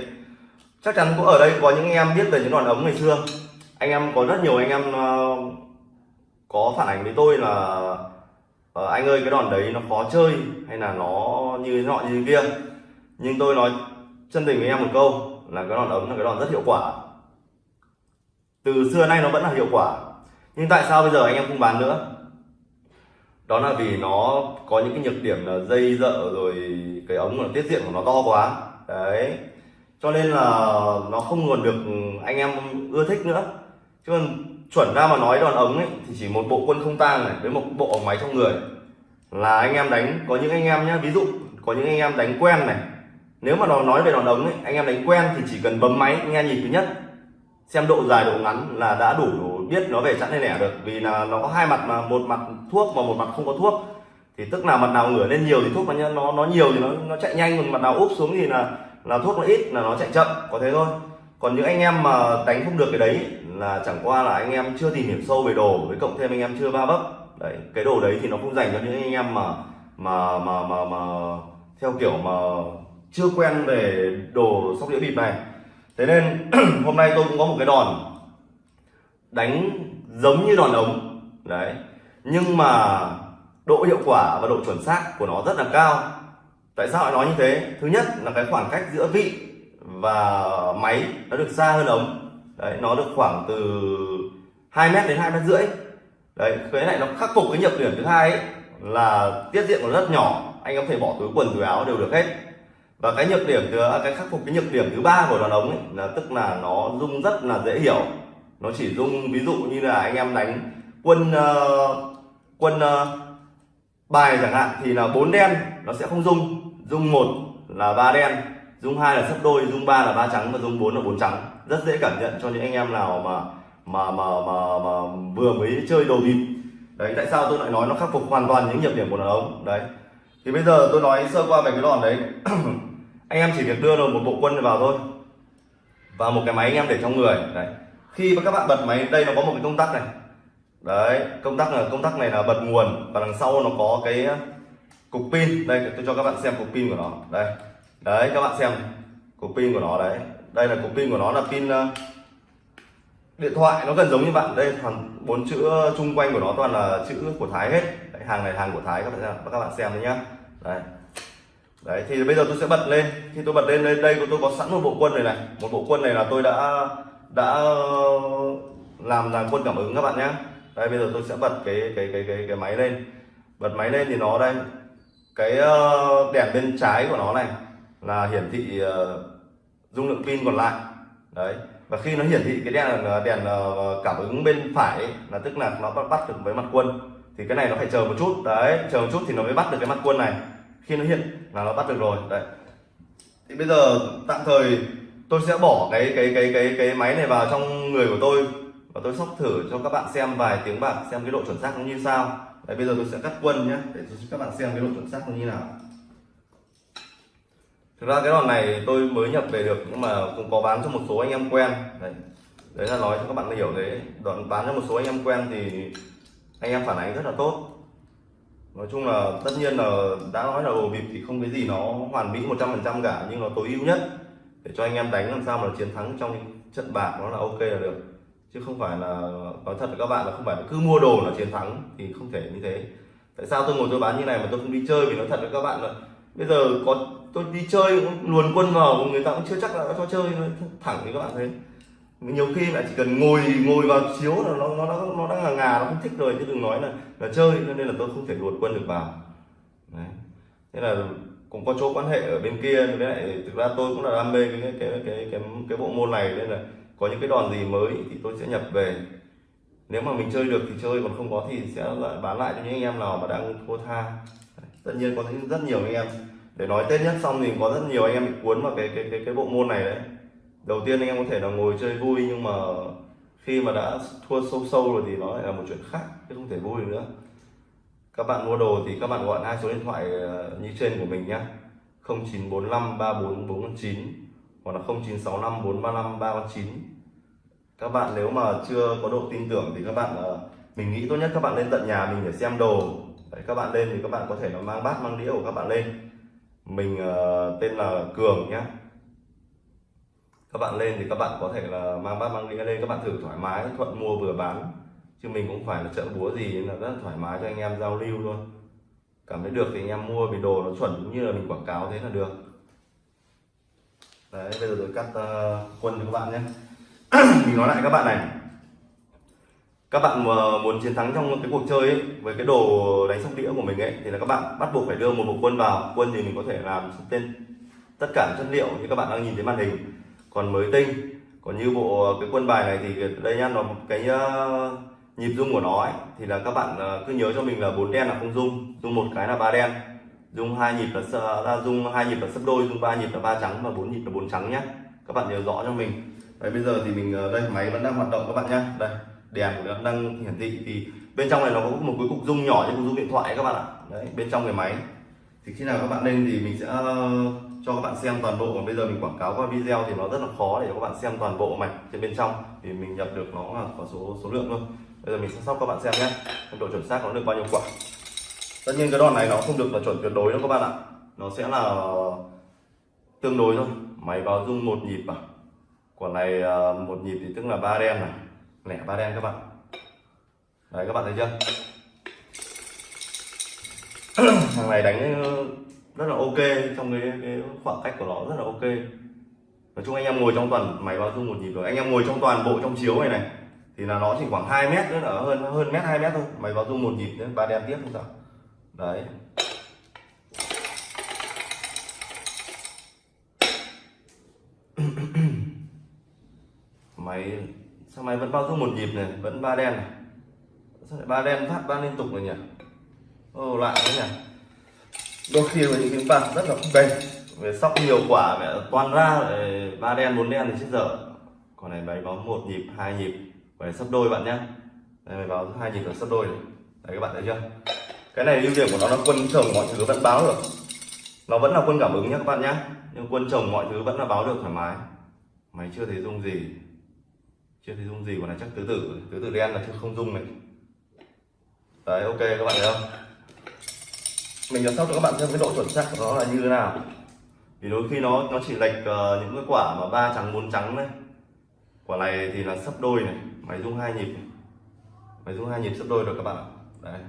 Chắc chắn cũng ở đây có những anh em biết về những đoạn ống ngày xưa. Anh em có rất nhiều anh em ờ, có phản ánh với tôi là uh, anh ơi cái đòn đấy nó khó chơi hay là nó như nọ như kia? Nhưng tôi nói chân tình với em một câu là cái đòn ống là cái đòn rất hiệu quả. Từ xưa nay nó vẫn là hiệu quả. Nhưng tại sao bây giờ anh em không bán nữa? Đó là vì nó có những cái nhược điểm là dây dợ rồi cái ống là tiết diện của nó to quá. Đấy. Cho nên là nó không còn được anh em ưa thích nữa. Chứ còn chuẩn ra mà nói đòn ống ấy, thì chỉ một bộ quân không tang này với một bộ ống máy trong người. Là anh em đánh, có những anh em nhé ví dụ có những anh em đánh quen này, nếu mà nó nói về đòn ống ấy, anh em đánh quen thì chỉ cần bấm máy, nghe nhịp thứ nhất, xem độ dài, độ ngắn là đã đủ biết nó về chẵn hay lẻ được. Vì là nó có hai mặt mà, một mặt thuốc và một mặt không có thuốc. Thì tức là mặt nào ngửa lên nhiều thì thuốc nó nó nó nhiều thì nó nó chạy nhanh, còn mặt nào úp xuống thì là là thuốc nó ít là nó chạy chậm, có thế thôi. Còn những anh em mà đánh không được cái đấy là chẳng qua là anh em chưa tìm hiểu sâu về đồ với cộng thêm anh em chưa va vấp đấy cái đồ đấy thì nó không dành cho những anh em mà mà mà mà, mà theo kiểu mà chưa quen về đồ sóc đĩa bịp này. Thế nên hôm nay tôi cũng có một cái đòn đánh giống như đòn ống. Đấy nhưng mà độ hiệu quả và độ chuẩn xác của nó rất là cao. Tại sao lại nói như thế? Thứ nhất là cái khoảng cách giữa vị và máy nó được xa hơn ống đấy nó được khoảng từ 2 mét đến hai mét rưỡi. Đấy cái này nó khắc phục cái nhược điểm thứ hai ấy, là tiết diện nó rất nhỏ. Anh có thể bỏ túi quần túi áo đều được hết. Và cái nhược điểm thứ à, cái khắc phục cái nhược điểm thứ ba của đàn ống ấy, là tức là nó rung rất là dễ hiểu. Nó chỉ rung ví dụ như là anh em đánh quân uh, quân uh, bài chẳng hạn thì là bốn đen nó sẽ không rung. Rung một là ba đen rung hai là sấp đôi rung ba là ba trắng và rung bốn là bốn trắng rất dễ cảm nhận cho những anh em nào mà mà mà mà, mà vừa mới chơi đồ bịp. Đấy tại sao tôi lại nói nó khắc phục hoàn toàn những nhược điểm của đàn ống đấy. Thì bây giờ tôi nói sơ qua về cái đòn đấy. Anh em chỉ việc đưa được một bộ quân vào thôi. Và một cái máy anh em để trong người. Đấy. Khi mà các bạn bật máy đây nó có một cái công tắc này. Đấy công tắc là công tắc này là bật nguồn và đằng sau nó có cái ờ, cục pin. Đây tôi cho các bạn xem cục pin của nó. Đây. Đấy các bạn xem cục pin của nó đấy đây là cục pin của nó là pin ờ, điện thoại nó gần giống như bạn. Đây toàn bốn chữ ờ, chung quanh của nó toàn là chữ của Thái hết. Đấy, hàng này hàng của Thái các bạn các bạn xem đấy nhá. Đây đấy thì bây giờ tôi sẽ bật lên. Khi tôi bật lên đây đây tôi có sẵn một bộ quân này này. Một bộ quân này là tôi đã đã ờ, làm làm quân cảm ứng các bạn nhé đây bây giờ tôi sẽ bật cái cái cái cái cái máy lên. Bật máy lên thì nó đây. Cái đèn bên trái của nó này là hiển thị dung lượng pin còn lại. Đấy. Và khi nó hiển thị cái đèn ờ, đèn ờ, ờ, cảm ứng bên phải ấy, là tức là nó bắt được với mặt quân thì cái này nó phải chờ một chút. Đấy chờ một chút thì nó mới bắt được cái mặt quân này. Khi nó hiện là nó bắt được rồi. Đấy. Thì bây giờ tạm thời tôi sẽ bỏ cái cái cái cái cái máy này vào trong người của tôi và tôi sóc thử cho các bạn xem vài tiếng bạc xem cái độ chuẩn xác nó như sao. Đấy bây giờ tôi sẽ cắt quân nhé để cho các bạn xem cái độ chuẩn xác nó như nào thực ra cái đòn này tôi mới nhập về được, nhưng mà cũng có bán cho một số anh em quen. Đấy. Đấy là nói cho các bạn hiểu thế đoạn bán cho một số anh em quen thì anh em phản ánh rất là tốt. Nói chung là tất nhiên là đã nói là đồ bịp thì không cái gì nó hoàn mỹ 100% cả, nhưng nó tối ưu nhất. Để cho anh em đánh làm sao mà chiến thắng trong trận bạc nó là ok là được. Chứ không phải là, nói thật với các bạn là không phải là cứ mua đồ là chiến thắng thì không thể như thế. Tại sao tôi ngồi tôi bán như này mà tôi không đi chơi vì nói thật với các bạn là bây giờ có tôi đi chơi luồn quân vào người ta cũng chưa chắc là đã cho chơi thẳng thì các bạn thấy nhiều khi lại chỉ cần ngồi ngồi vào chiếu là nó nó nó, nó đang ngà ngà nó không thích rồi chứ đừng nói là là chơi nên là tôi không thể luồn quân được vào. Đấy. thế là cũng có chỗ quan hệ ở bên kia với lại thực ra tôi cũng là đam mê cái cái cái cái cái, cái bộ môn này nên là có những cái đòn gì mới thì tôi sẽ nhập về. Nếu mà mình chơi được thì chơi còn không có thì sẽ lại bán lại cho những anh em nào mà đang thua tha tất nhiên có rất nhiều anh em. Để nói tết nhất xong thì có rất nhiều anh em bị cuốn vào cái cái cái cái bộ môn này đấy. Đầu tiên anh em có thể là ngồi chơi vui nhưng mà khi mà đã thua sâu sâu rồi thì nó lại là một chuyện khác, chứ không thể vui nữa. Các bạn mua đồ thì các bạn gọi hai số điện thoại ờ, như trên của mình nhé 0945 34419 hoặc là 0965 435 339 các bạn nếu mà chưa có độ tin tưởng thì các bạn ờ, mình nghĩ tốt nhất các bạn lên tận nhà mình để xem đồ. Đấy, các bạn lên thì các bạn có thể là mang bát mang đĩa của các bạn lên. Mình uh, tên là cường nhé các bạn lên thì các bạn có thể là mang bát mang đĩa lên các bạn thử thoải mái thuận mua vừa bán. Chứ mình cũng phải là chợ búa gì nên là rất là thoải mái cho anh em giao lưu thôi. Cảm thấy được thì anh em mua vì đồ nó chuẩn như là mình quảng cáo thế là được. Đấy bây giờ tôi cắt uh, quân cho các bạn nhé. Mình nói lại các bạn này các bạn muốn chiến thắng trong cái cuộc chơi ấy, với cái đồ đánh sóc đĩa của mình ấy thì là các bạn bắt buộc phải đưa một bộ quân vào. Quân thì mình có thể làm tên tất cả chất liệu như các bạn đang nhìn thấy màn hình. Còn mới tinh còn như bộ cái quân bài này thì đây nhá nó cái ờ, nhịp rung của nó ấy, thì là các bạn ờ, cứ nhớ cho mình là bốn đen là không rung rung một cái là ba đen. Rung hai nhịp là, là rung hai nhịp là sấp đôi rung ba nhịp là ba trắng và bốn nhịp là bốn trắng nhé các bạn nhớ rõ cho mình. Đấy, bây giờ thì mình ờ, đây máy vẫn đang hoạt động các bạn nhé đây đèn của nó đang hiển thị thì bên trong này nó có một cái cục rung nhỏ như cục rung điện thoại các bạn ạ. Đấy, bên trong cái máy. Thì khi nào các bạn lên thì mình sẽ ờ, cho các bạn xem toàn bộ. Còn bây giờ mình quảng cáo qua video thì nó rất là khó để cho các bạn xem toàn bộ mạch trên bên trong. Thì mình nhập được nó là có số số lượng thôi. Bây giờ mình sẽ sóc các bạn xem nhé. Độ chuẩn xác nó được bao nhiêu quả. Tất nhiên cái đòn này nó không được là chuẩn tuyệt đối đâu các bạn ạ. Nó sẽ là tương đối thôi. Máy vào rung một nhịp à. Quả này ờ, một nhịp thì tức là ba đen này lẻ ba đen các bạn. Đấy các bạn thấy chưa? Thằng này đánh ờ, rất là ok trong cái, cái khoảng cách của nó rất là ok. Nói chung anh em ngồi trong toàn máy báo dung một nhịp rồi. Anh em ngồi trong toàn bộ trong chiếu này này thì là nó chỉ khoảng 2 mét nữa là hơn hơn mét 2 mét thôi. Máy báo dung một nhịp nữa ba đen tiếp không sao. Đấy. Máy sao máy vẫn bao dung một nhịp này, vẫn ba đen này sao lại ba đen phát ba liên tục này nhỉ? Ô lại đấy nhỉ? Đôi khi là những cái bạc rất là không bền về sóc nhiều quả, mẹ toàn ra ba đen, bốn đen thì chết dở. Còn này máy báo một nhịp, hai nhịp về sắp đôi bạn nhé đây máy báo hai nhịp là sắp đôi đấy, các bạn thấy chưa? Cái này ưu điểm của nó là quân chồng mọi thứ vẫn báo được. Nó vẫn là quân cảm ứng nhé các bạn nhé nhưng quân chồng mọi thứ vẫn là báo được thoải mái. Mày chưa thấy dung gì chưa thấy dung gì còn này chắc tứ tử tứ tử đen là chưa không dung này. Đấy ok các bạn thấy không? Mình làm sóc cho các bạn xem cái độ chuẩn xác của nó là như thế nào. Vì đôi khi nó nó chỉ lệch uh, những cái quả mà ba trắng bốn trắng đấy quả này thì là sấp đôi này máy dung hai nhịp máy dung hai nhịp sấp đôi được các bạn đấy.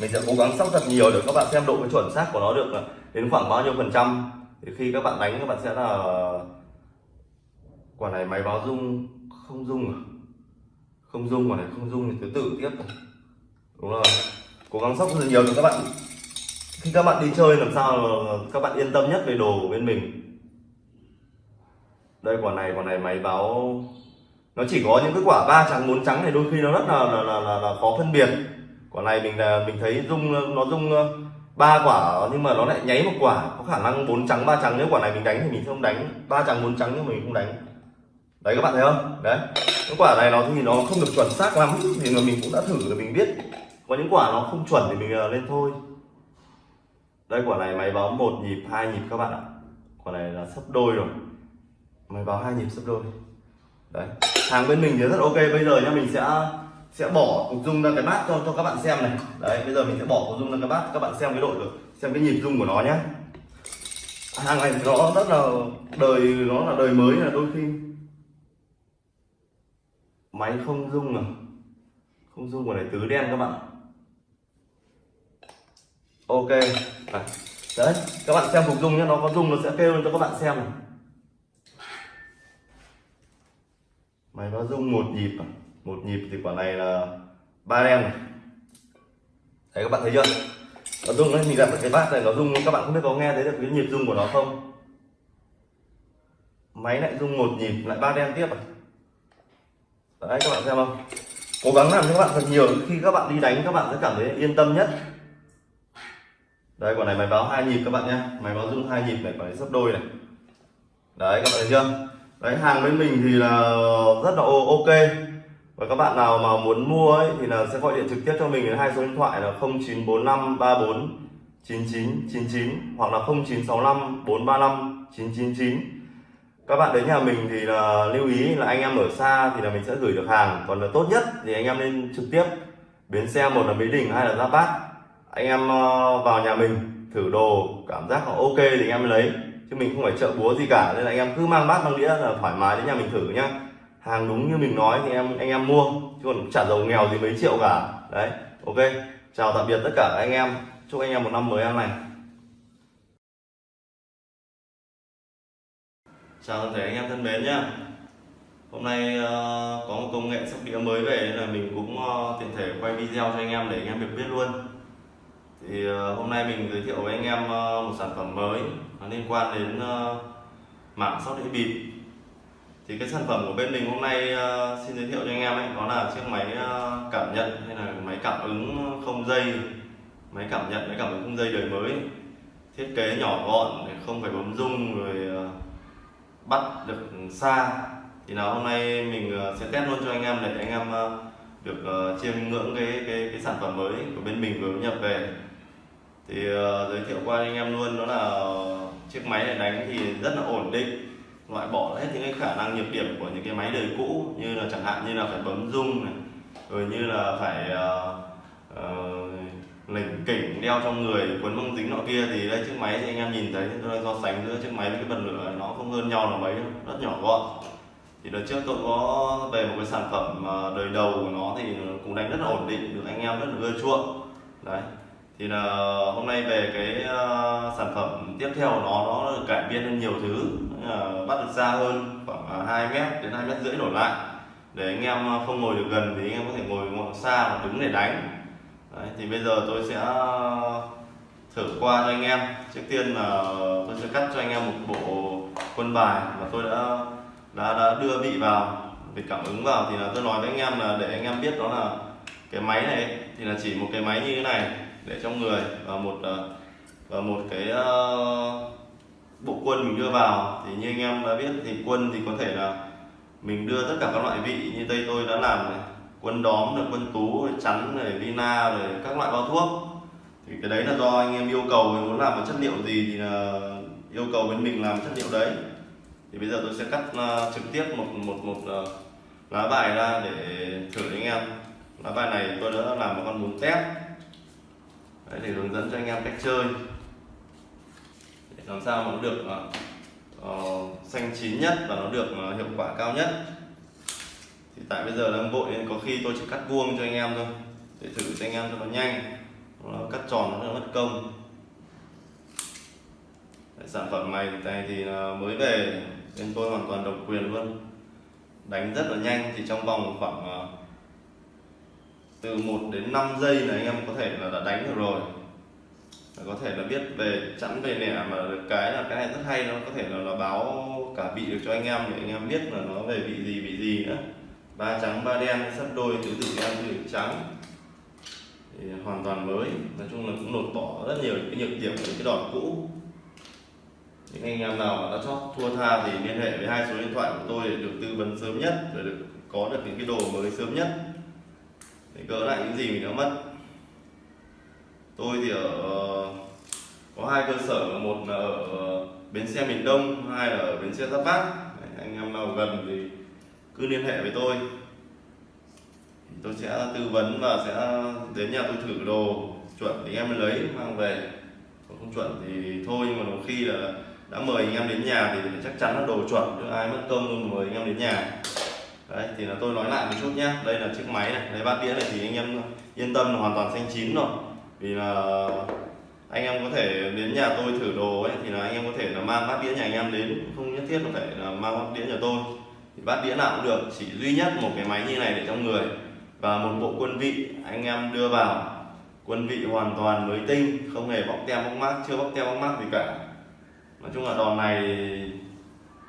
Mình sẽ cố gắng sóc thật nhiều để các bạn xem độ cái chuẩn xác của nó được là đến khoảng bao nhiêu phần trăm. Thì khi các bạn đánh các bạn sẽ là quả này máy báo rung không rung à? Không rung quả này không rung thì thứ tự tiếp đúng rồi. Cố gắng sóc rất nhiều cho các bạn. Khi các bạn đi chơi làm sao các bạn yên tâm nhất về đồ của bên mình. Đây quả này quả này máy báo nó chỉ có những cái quả ba trắng bốn trắng này đôi khi nó rất là là, là, là, là khó phân biệt. Quả này mình là mình thấy rung nó rung ờ, ba quả nhưng mà nó lại nháy một quả. Có khả năng bốn trắng ba trắng. Nếu quả này mình đánh thì mình không đánh. Ba trắng bốn trắng nhưng mình không đánh đấy, các bạn thấy không? Đấy. Những quả này nó thì nó không được chuẩn xác lắm, thì mà mình cũng đã thử rồi, mình biết. Có những quả nó không chuẩn thì mình ờ, lên thôi. Đây, quả này máy báo một nhịp, hai nhịp các bạn ạ. Quả này là sấp đôi rồi. Máy báo hai nhịp sấp đôi. Đấy. Hàng bên mình thì rất ok, bây giờ nhá, mình sẽ sẽ bỏ cục dung ra cái bát cho cho các bạn xem này. Đấy, bây giờ mình sẽ bỏ cục dung ra cái bát, các bạn xem cái độ được, xem cái nhịp dung của nó nhé hàng này nó rất là đời, nó là đời mới, là đôi khi máy không rung à? Không rung của này tứ đen các bạn. Ok. À. đấy, các bạn xem phục rung nhé nó có rung, nó sẽ kêu lên cho các bạn xem này. Máy nó rung một nhịp à? một nhịp thì quả này là ba đen này. Đấy, các bạn thấy chưa? Nó rung đấy, mình đặt cái bát này nó rung các bạn không biết có nghe thấy được cái nhịp rung của nó không? Máy lại rung một nhịp, lại ba đen tiếp à? Đấy, các bạn xem không? Cố gắng làm cho các bạn thật nhiều, khi các bạn đi đánh, các bạn sẽ cảm thấy yên tâm nhất. Đây, quả này máy báo hai nhịp các bạn nhé. Máy báo rung hai nhịp này, quả này sấp đôi này. Đấy, các bạn thấy chưa? Đấy, hàng bên mình thì là rất là ok. Và các bạn nào mà muốn mua ấy, thì là sẽ gọi điện trực tiếp cho mình hai số điện thoại là 0945 34 9999 hoặc là 0965 435 999 các bạn đến nhà mình thì là lưu ý là anh em ở xa thì là mình sẽ gửi được hàng. Còn là tốt nhất thì anh em nên trực tiếp bến xe một là Mỹ Đình hay là Giáp Bát. Anh em ờ, vào nhà mình, thử đồ, cảm giác là ok thì anh em lấy. Chứ mình không phải chợ búa gì cả, nên là anh em cứ mang bát, mang đĩa là thoải mái đến nhà mình thử nhá. Hàng đúng như mình nói thì em, anh em mua, chứ còn trả giàu nghèo gì mấy triệu cả. Đấy, ok. Chào tạm biệt tất cả anh em. Chúc anh em một năm mới an lành. Chào toàn thể anh em thân mến nhé hôm nay ờ, có một công nghệ sóc đĩa mới về nên là mình cũng ờ, tiện thể quay video cho anh em để anh em được biết luôn. Thì ờ, hôm nay mình giới thiệu với anh em một sản phẩm mới nó liên quan đến mảng sóc đĩa bịp. Thì cái sản phẩm của bên mình hôm nay xin giới thiệu cho anh em ấy, đó là chiếc máy cảm nhận hay là máy cảm ứng không dây. Máy cảm nhận, máy cảm ứng không dây đời mới. Thiết kế nhỏ gọn, không phải bấm rung rồi bắt được xa thì nào hôm nay mình ờ, sẽ test luôn cho anh em để anh em ờ, được ờ, chiêm ngưỡng cái cái cái sản phẩm mới của bên mình vừa nhập về. Thì uh, giới thiệu qua anh em luôn đó là chiếc máy này đánh thì rất là ổn định loại bỏ hết những cái khả năng nhược điểm của những cái máy đời cũ như là chẳng hạn như là phải bấm rung này rồi như là phải uh, uh, lỉnh kỉnh đeo trong người quấn băng dính nọ kia thì đây, chiếc máy thì anh em nhìn thấy, tôi so sánh giữa chiếc máy với cái bật lửa, nó không hơn nhau là mấy, rất nhỏ gọn. Thì đợt trước tôi có về một cái sản phẩm ờ, đời đầu của nó thì cũng đánh rất là ổn định, được anh em rất là ưa chuộng. Đấy, thì là hôm nay về cái ờ, sản phẩm tiếp theo của nó nó được cải biên hơn nhiều thứ ờ, bắt được xa hơn khoảng 2 mét đến 2 mét rưỡi đổ lại. Để anh em không ngồi được gần thì anh em có thể ngồi ngồi xa và đứng để đánh. Đấy, thì bây giờ tôi sẽ ờ, thử qua cho anh em. Trước tiên là tôi sẽ cắt cho anh em một bộ quân bài mà tôi đã đã, đã đưa vị vào để cảm ứng vào. Thì là tôi nói với anh em là để anh em biết đó là cái máy này thì là chỉ một cái máy như thế này để trong người và một ờ, và một cái uh, bộ quân mình đưa vào. Thì như anh em đã biết thì quân thì có thể là mình đưa tất cả các loại vị như đây tôi đã làm này quân đóm rồi quân tú rồi chắn rồi vina rồi các loại bao thuốc. Thì cái đấy là do anh em yêu cầu mình muốn làm một chất liệu gì thì là yêu cầu bên mình làm chất liệu đấy. Thì bây giờ tôi sẽ cắt uh, trực tiếp một một một uh, lá bài ra để thử anh em. Lá bài này tôi đã làm một con bún tép. Đấy, để hướng dẫn cho anh em cách chơi. Để làm sao mà nó được uh, xanh chín nhất và nó được uh, hiệu quả cao nhất thì tại bây giờ đang vội nên có khi tôi chỉ cắt vuông cho anh em thôi để thử cho anh em cho nó nhanh nó cắt tròn nó mất công. Đấy, sản phẩm này này thì mới về nên tôi hoàn toàn độc quyền luôn. Đánh rất là nhanh thì trong vòng khoảng à, từ 1 đến 5 giây là anh em có thể là đã đánh được rồi. Có thể là biết về chẵn về nẻ mà được cái là cái này rất hay nó có thể là, là báo cả vị được cho anh em để anh em biết là nó về vị gì vị gì nữa ba trắng, ba đen, sắp đôi, tứ tử đen, tứ tử trắng. Thì hoàn toàn mới. Nói chung là cũng lột bỏ rất nhiều cái nhược điểm của cái đòn cũ. Những anh em nào mà đã chót thua tha thì liên hệ với hai số điện thoại của tôi để được tư vấn sớm nhất, để được có được những cái đồ mới sớm nhất. Để gỡ lại những gì mình đã mất. Tôi thì ở ờ, có hai cơ sở. Một là ở bến xe miền đông, hai là ở bến xe giáp bát. Anh em nào gần thì cứ liên hệ với tôi. Tôi sẽ tư vấn và sẽ đến nhà tôi thử đồ, chuẩn thì em mới lấy, mang về. Còn không chuẩn thì thôi, nhưng mà đôi khi là đã mời anh em đến nhà thì chắc chắn là đồ chuẩn, chứ ai mất công luôn mời anh em đến nhà. Đấy, thì là tôi nói lại một chút nhé đây là chiếc máy này, đây bát đĩa này thì anh em yên tâm là hoàn toàn xanh chín rồi. Vì là anh em có thể đến nhà tôi thử đồ ấy, thì là anh em có thể là mang bát đĩa nhà anh em đến. Không nhất thiết có thể là mang bát đĩa nhà tôi bát đĩa nào cũng được. Chỉ duy nhất một cái máy như này để trong người. Và một bộ quân vị anh em đưa vào. Quân vị hoàn toàn mới tinh không hề bóc tem bóc mát chưa bóc tem bóc mát gì cả. Nói chung là đòn này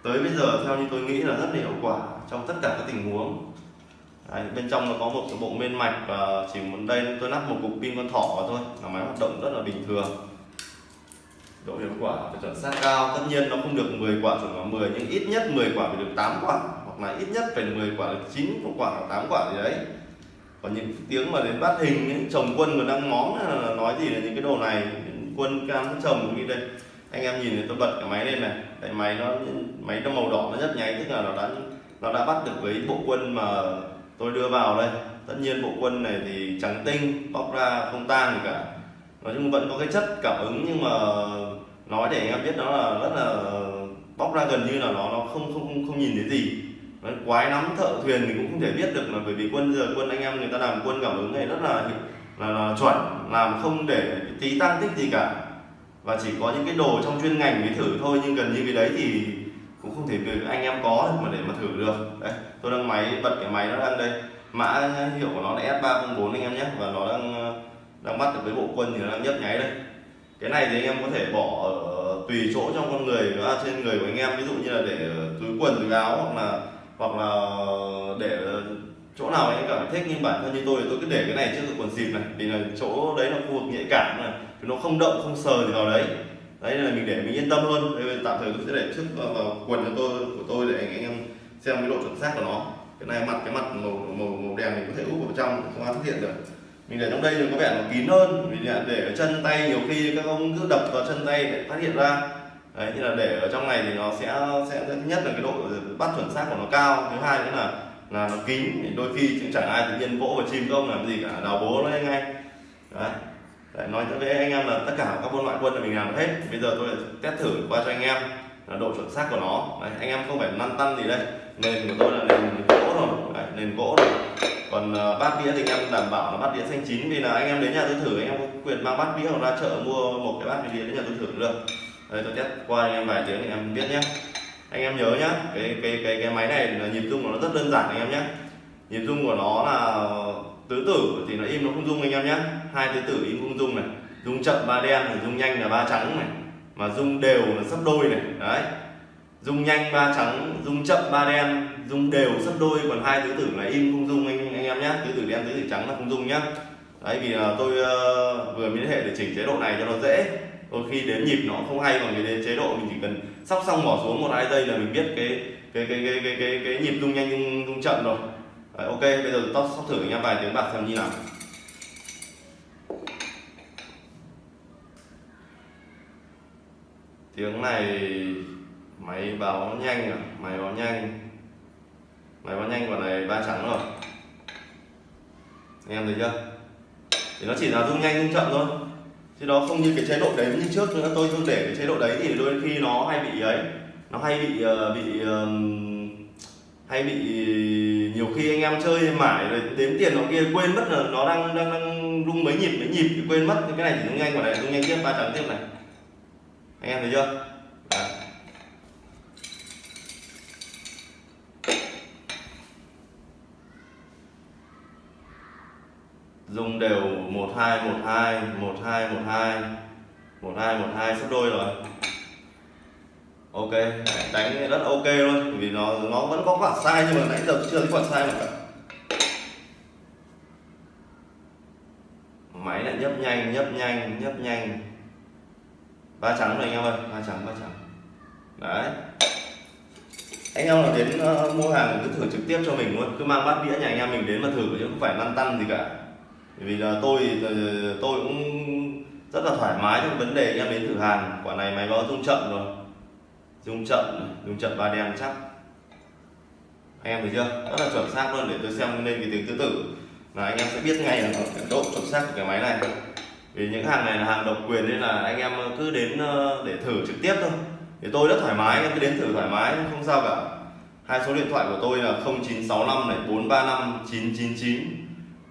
tới bây giờ theo như tôi nghĩ là rất là hiệu quả trong tất cả các tình huống. Đấy, bên trong nó có một cái bộ mênh mạch và chỉ muốn đây tôi lắp một cục pin con thỏ vào thôi. Là máy hoạt động rất là bình thường. Độ hiệu quả và chuẩn xác cao. Tất nhiên nó không được 10 quả chuẩn vào 10 nhưng ít nhất 10 quả phải được 8 quả hoặc là ít nhất phải 10 quả được 9 quả hoặc 8 quả gì đấy. Còn những tiếng mà đến bắt hình ấy, chồng quân còn đang móng là nói gì là những cái đồ này quân cam chồng như đây. Anh em nhìn thì tôi bật cái máy lên này cái máy nó máy nó màu đỏ nó rất nháy tức là nó đã nó đã bắt được với bộ quân mà tôi đưa vào đây. Tất nhiên bộ quân này thì trắng tinh bóc ra không tan gì cả. Nói chung vẫn có cái chất cảm ứng nhưng mà nói để anh em biết nó là rất là bóc ra gần như là nó nó không không, không nhìn thấy gì. Đấy, quái nắm thợ thuyền thì cũng không thể biết được là bởi vì quân giờ quân anh em người ta làm quân cảm ứng này rất là là, là chuẩn làm không để tí tăng tích gì cả. Và chỉ có những cái đồ trong chuyên ngành mới thử thôi nhưng gần như cái đấy thì cũng không thể anh em có mà để mà thử được. Đấy tôi đang máy bật cái máy nó đang đây. Mã hiệu của nó là S304 anh em nhé và nó đang đang bắt được với bộ quân thì nó đang nhấp nháy đây. Cái này thì anh em có thể bỏ ở tùy chỗ trong con người à, trên người của anh em. Ví dụ như là để túi quần túi áo hoặc là hoặc là để chỗ nào anh cảm thấy thích nhưng bản thân như tôi thì tôi cứ để cái này trước quần dịp này. Vì là chỗ đấy là khu vực nhạy cảm này thì nó không động không sờ gì vào đấy. Đấy là mình để mình yên tâm hơn đây, tạm thời tôi sẽ để trước vào, quần cho tôi của tôi để anh, em xem cái độ chuẩn xác của nó. Cái này mặt cái mặt màu màu màu đèn mình có thể úp vào trong không ai phát hiện được. Mình để trong đây thì có vẻ nó kín hơn. Vì là để ở chân tay nhiều khi các ông cứ đập vào chân tay để phát hiện ra đấy thì là để ở trong này thì nó sẽ sẽ thứ nhất là cái độ bắt chuẩn xác của nó cao. Thứ hai nữa là là nó kín thì đôi khi cũng chẳng ai tự nhiên vỗ vào chim không làm gì cả đào bố nó ngay đấy. Đấy, nói với anh em là tất cả các môn loại quân là mình làm hết. Bây giờ tôi test thử qua cho anh em là độ chuẩn xác của nó. Đấy, anh em không phải lăn tăn gì đây. Nền của tôi là nền gỗ rồi. Đấy, nền gỗ rồi. Còn uh, bát đĩa thì anh em đảm bảo là bát đĩa xanh chín. Vì là anh em đến nhà tôi thử anh em có quyền mang bát đĩa hoặc ra chợ mua một cái bát đĩa đến nhà tôi thử được đây tôi test qua anh em vài tiếng thì em biết nhé. Anh em nhớ nhá cái cái cái cái máy này là nhịp rung của nó rất đơn giản anh em nhé. Nhịp rung của nó là tứ tử thì nó im nó không rung anh em nhé. Hai tứ tử im không rung này. Rung chậm ba đen rồi rung nhanh là ba trắng này. Mà rung đều là sấp đôi này đấy. Rung nhanh ba trắng rung chậm ba đen rung đều sấp đôi còn hai tứ tử là im không rung anh anh em nhé. Tứ tử đen tứ tử trắng là không rung nhá. Đấy vì là tôi uh, vừa liên hệ để chỉnh chế độ này cho nó dễ đôi khi đến nhịp nó không hay còn cái chế độ mình chỉ cần sóc xong bỏ xuống một hai giây là mình biết cái cái cái cái cái cái, cái nhịp rung nhanh rung, rung chậm rồi. Đấy, ok bây giờ tóc sóc thử anh vài tiếng bạc xem như nào. Tiếng này máy báo nhanh à? Máy báo nhanh. Máy báo nhanh quả này ba trắng rồi. Anh em thấy chưa? Thì nó chỉ là rung nhanh rung chậm thôi chứ nó không như cái chế độ đấy như trước nữa tôi tôi để cái chế độ đấy thì đôi khi nó hay bị ấy, nó hay bị ờ, bị hay bị nhiều khi anh em chơi mãi rồi đếm tiền nó kia quên mất là nó đang đang đang rung mấy nhịp mấy nhịp thì quên mất. Cái này thì rung nhanh quả này rung nhanh tiếp, ba trắng tiếp này. Anh em thấy chưa Đấy dùng đều một hai một hai một hai một hai. Một hai một hai sắp đôi rồi. Ok đánh rất ok luôn vì nó nó vẫn có quả sai nhưng mà nãy giờ chưa thấy quả sai nào cả. Máy lại nhấp nhanh nhấp nhanh nhấp nhanh. Ba trắng này anh em ơi ba trắng ba trắng. Đấy. Anh em nào đến uh, mua hàng cứ thử trực tiếp cho mình luôn cứ mang bát đĩa nhà anh em mình đến mà thử chứ không phải lăn tăn gì cả vì là tôi ờ, tôi cũng rất là thoải mái trong vấn đề anh em đến thử hàng. Quả này máy báo rung chậm rồi. Rung chậm rung chậm ba đen chắc. Anh em thấy chưa? Rất là chuẩn xác luôn, để tôi xem lên cái tiếng tứ tử. Là anh em sẽ biết ngay là độ chuẩn xác của cái máy này. Vì những hàng này là hàng độc quyền nên là anh em cứ đến ờ, để thử trực tiếp thôi. Thì tôi rất thoải mái, em cứ đến thử thoải mái, không sao cả. Hai số điện thoại của tôi là 0965 này 435 999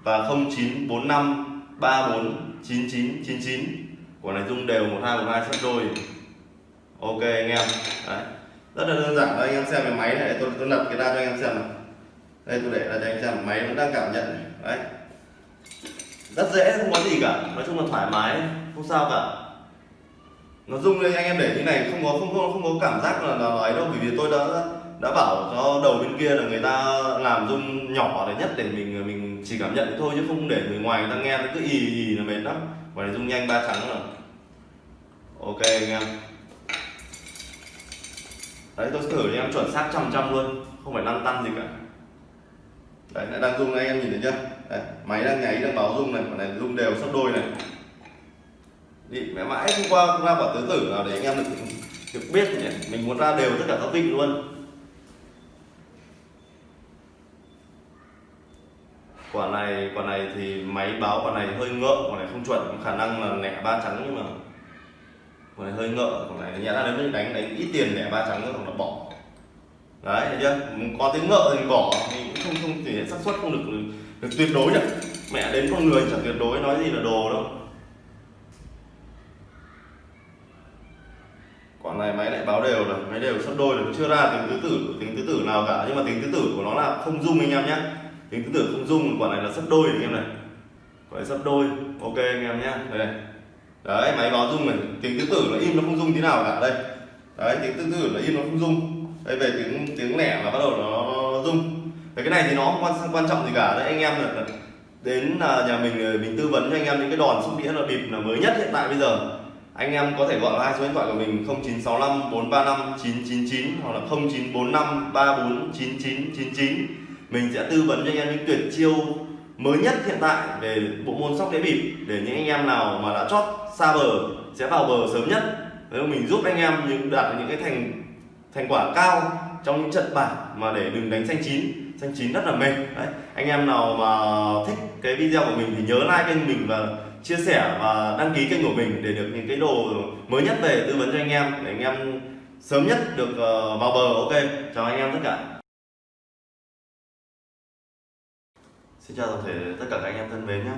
và 0945 34 9999 của này dung đều 1212 sắp đôi ok anh em. Đấy. Rất là đơn giản đây anh em xem cái máy này, tôi tôi lật cái ra cho anh em xem này đây, tôi để là cho anh em xem, máy vẫn đang cảm nhận này. Đấy. Rất dễ, không có gì cả. Nói chung là thoải mái, không sao cả. Nó rung lên, anh em để như này, không có, không không không có cảm giác là nó ấy đâu, bởi vì tôi đã đã bảo cho đầu bên kia là người ta làm rung nhỏ để nhất để mình mình chỉ cảm nhận thôi chứ không để người ngoài người ta nghe nó cứ ì ì là mệt lắm. Và này rung nhanh ba trắng rồi ok anh em. Đấy tôi thử cho em chuẩn xác trăm trăm luôn không phải lăn tăn gì cả. Đấy lại đang rung anh em nhìn thấy chưa? Đấy, máy đang nháy đang báo rung này còn này rung đều sắp đôi này. Đi mẹ mãi hôm qua không ra bảo tứ tử nào để anh em được được biết nhỉ? Mình muốn ra đều tất cả các vị luôn. Quả này quả này thì máy báo quả này hơi ngợ quả này không chuẩn khả năng là lẻ ba trắng nhưng mà quả này hơi ngợ quả này nhẽ ra nếu mình đánh đánh ít tiền lẻ ba trắng nữa là bỏ. Đấy thấy chưa? Có tiếng ngợ thì bỏ thì cũng không không thể xác suất không được, được được tuyệt đối nhỉ mẹ đến con người chẳng tuyệt đối nói gì là đồ đâu. Quả này máy lại báo đều rồi máy đều sắp đôi rồi chưa ra tính tứ tử tính tứ tử nào cả. Nhưng mà tính tứ tử của nó là không dung anh em nhé tính tứ tử không dung quả này là sắp đôi anh em này. Quả này sắp đôi. Ok anh em nhé đây này. Đấy máy báo dung này. Tiếng tứ tử nó im nó không dung thế nào cả. Đây. Đấy tiếng tứ tử là im nó không dung. Đây về tiếng tiếng lẻ là bắt đầu nó, nó rung Thế cái này thì nó không quan quan trọng gì cả. Đấy anh em là đến à, nhà mình à, mình tư vấn cho anh em những cái đòn xúc đĩa là bịp là mới nhất hiện tại bây giờ. Anh em có thể gọi hai số điện thoại của mình 0965 435 999 hoặc là 0945 34 9999 mình sẽ tư vấn cho anh em những tuyệt chiêu mới nhất hiện tại về bộ môn sóc đĩa bịp để những anh em nào mà đã chót xa bờ sẽ vào bờ sớm nhất. Nếu mình giúp anh em những đạt những cái thành thành quả cao trong những trận bảng mà để đừng đánh xanh chín. Xanh chín rất là mệt. Đấy, anh em nào mà thích cái video của mình thì nhớ like kênh mình và chia sẻ và đăng ký kênh của mình để được những cái đồ mới nhất về tư vấn cho anh em để anh em sớm nhất được ờ, vào bờ. Ok, chào anh em tất cả. Xin chào toàn thể tất cả các anh em thân mến nhé.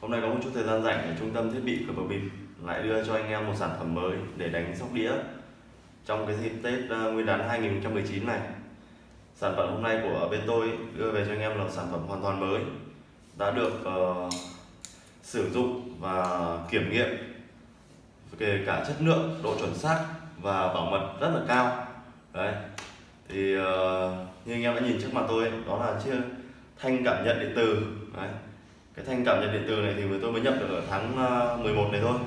Hôm nay có một chút thời gian rảnh ở trung tâm thiết bị của bờ bịp. Lại đưa cho anh em một sản phẩm mới để đánh sóc đĩa trong cái dịp Tết ờ, Nguyên đán 2019 này. Sản phẩm hôm nay của bên tôi đưa về cho anh em là sản phẩm hoàn toàn mới đã được uh, sử dụng và kiểm nghiệm kể cả chất lượng độ chuẩn xác và bảo mật rất là cao. Đấy thì uh, như anh em đã nhìn trước mặt tôi đó là chiếc thanh cảm nhận điện từ. Đấy. Cái thanh cảm nhận điện từ này thì tôi mới nhập được ở tháng ờ, 11 này thôi.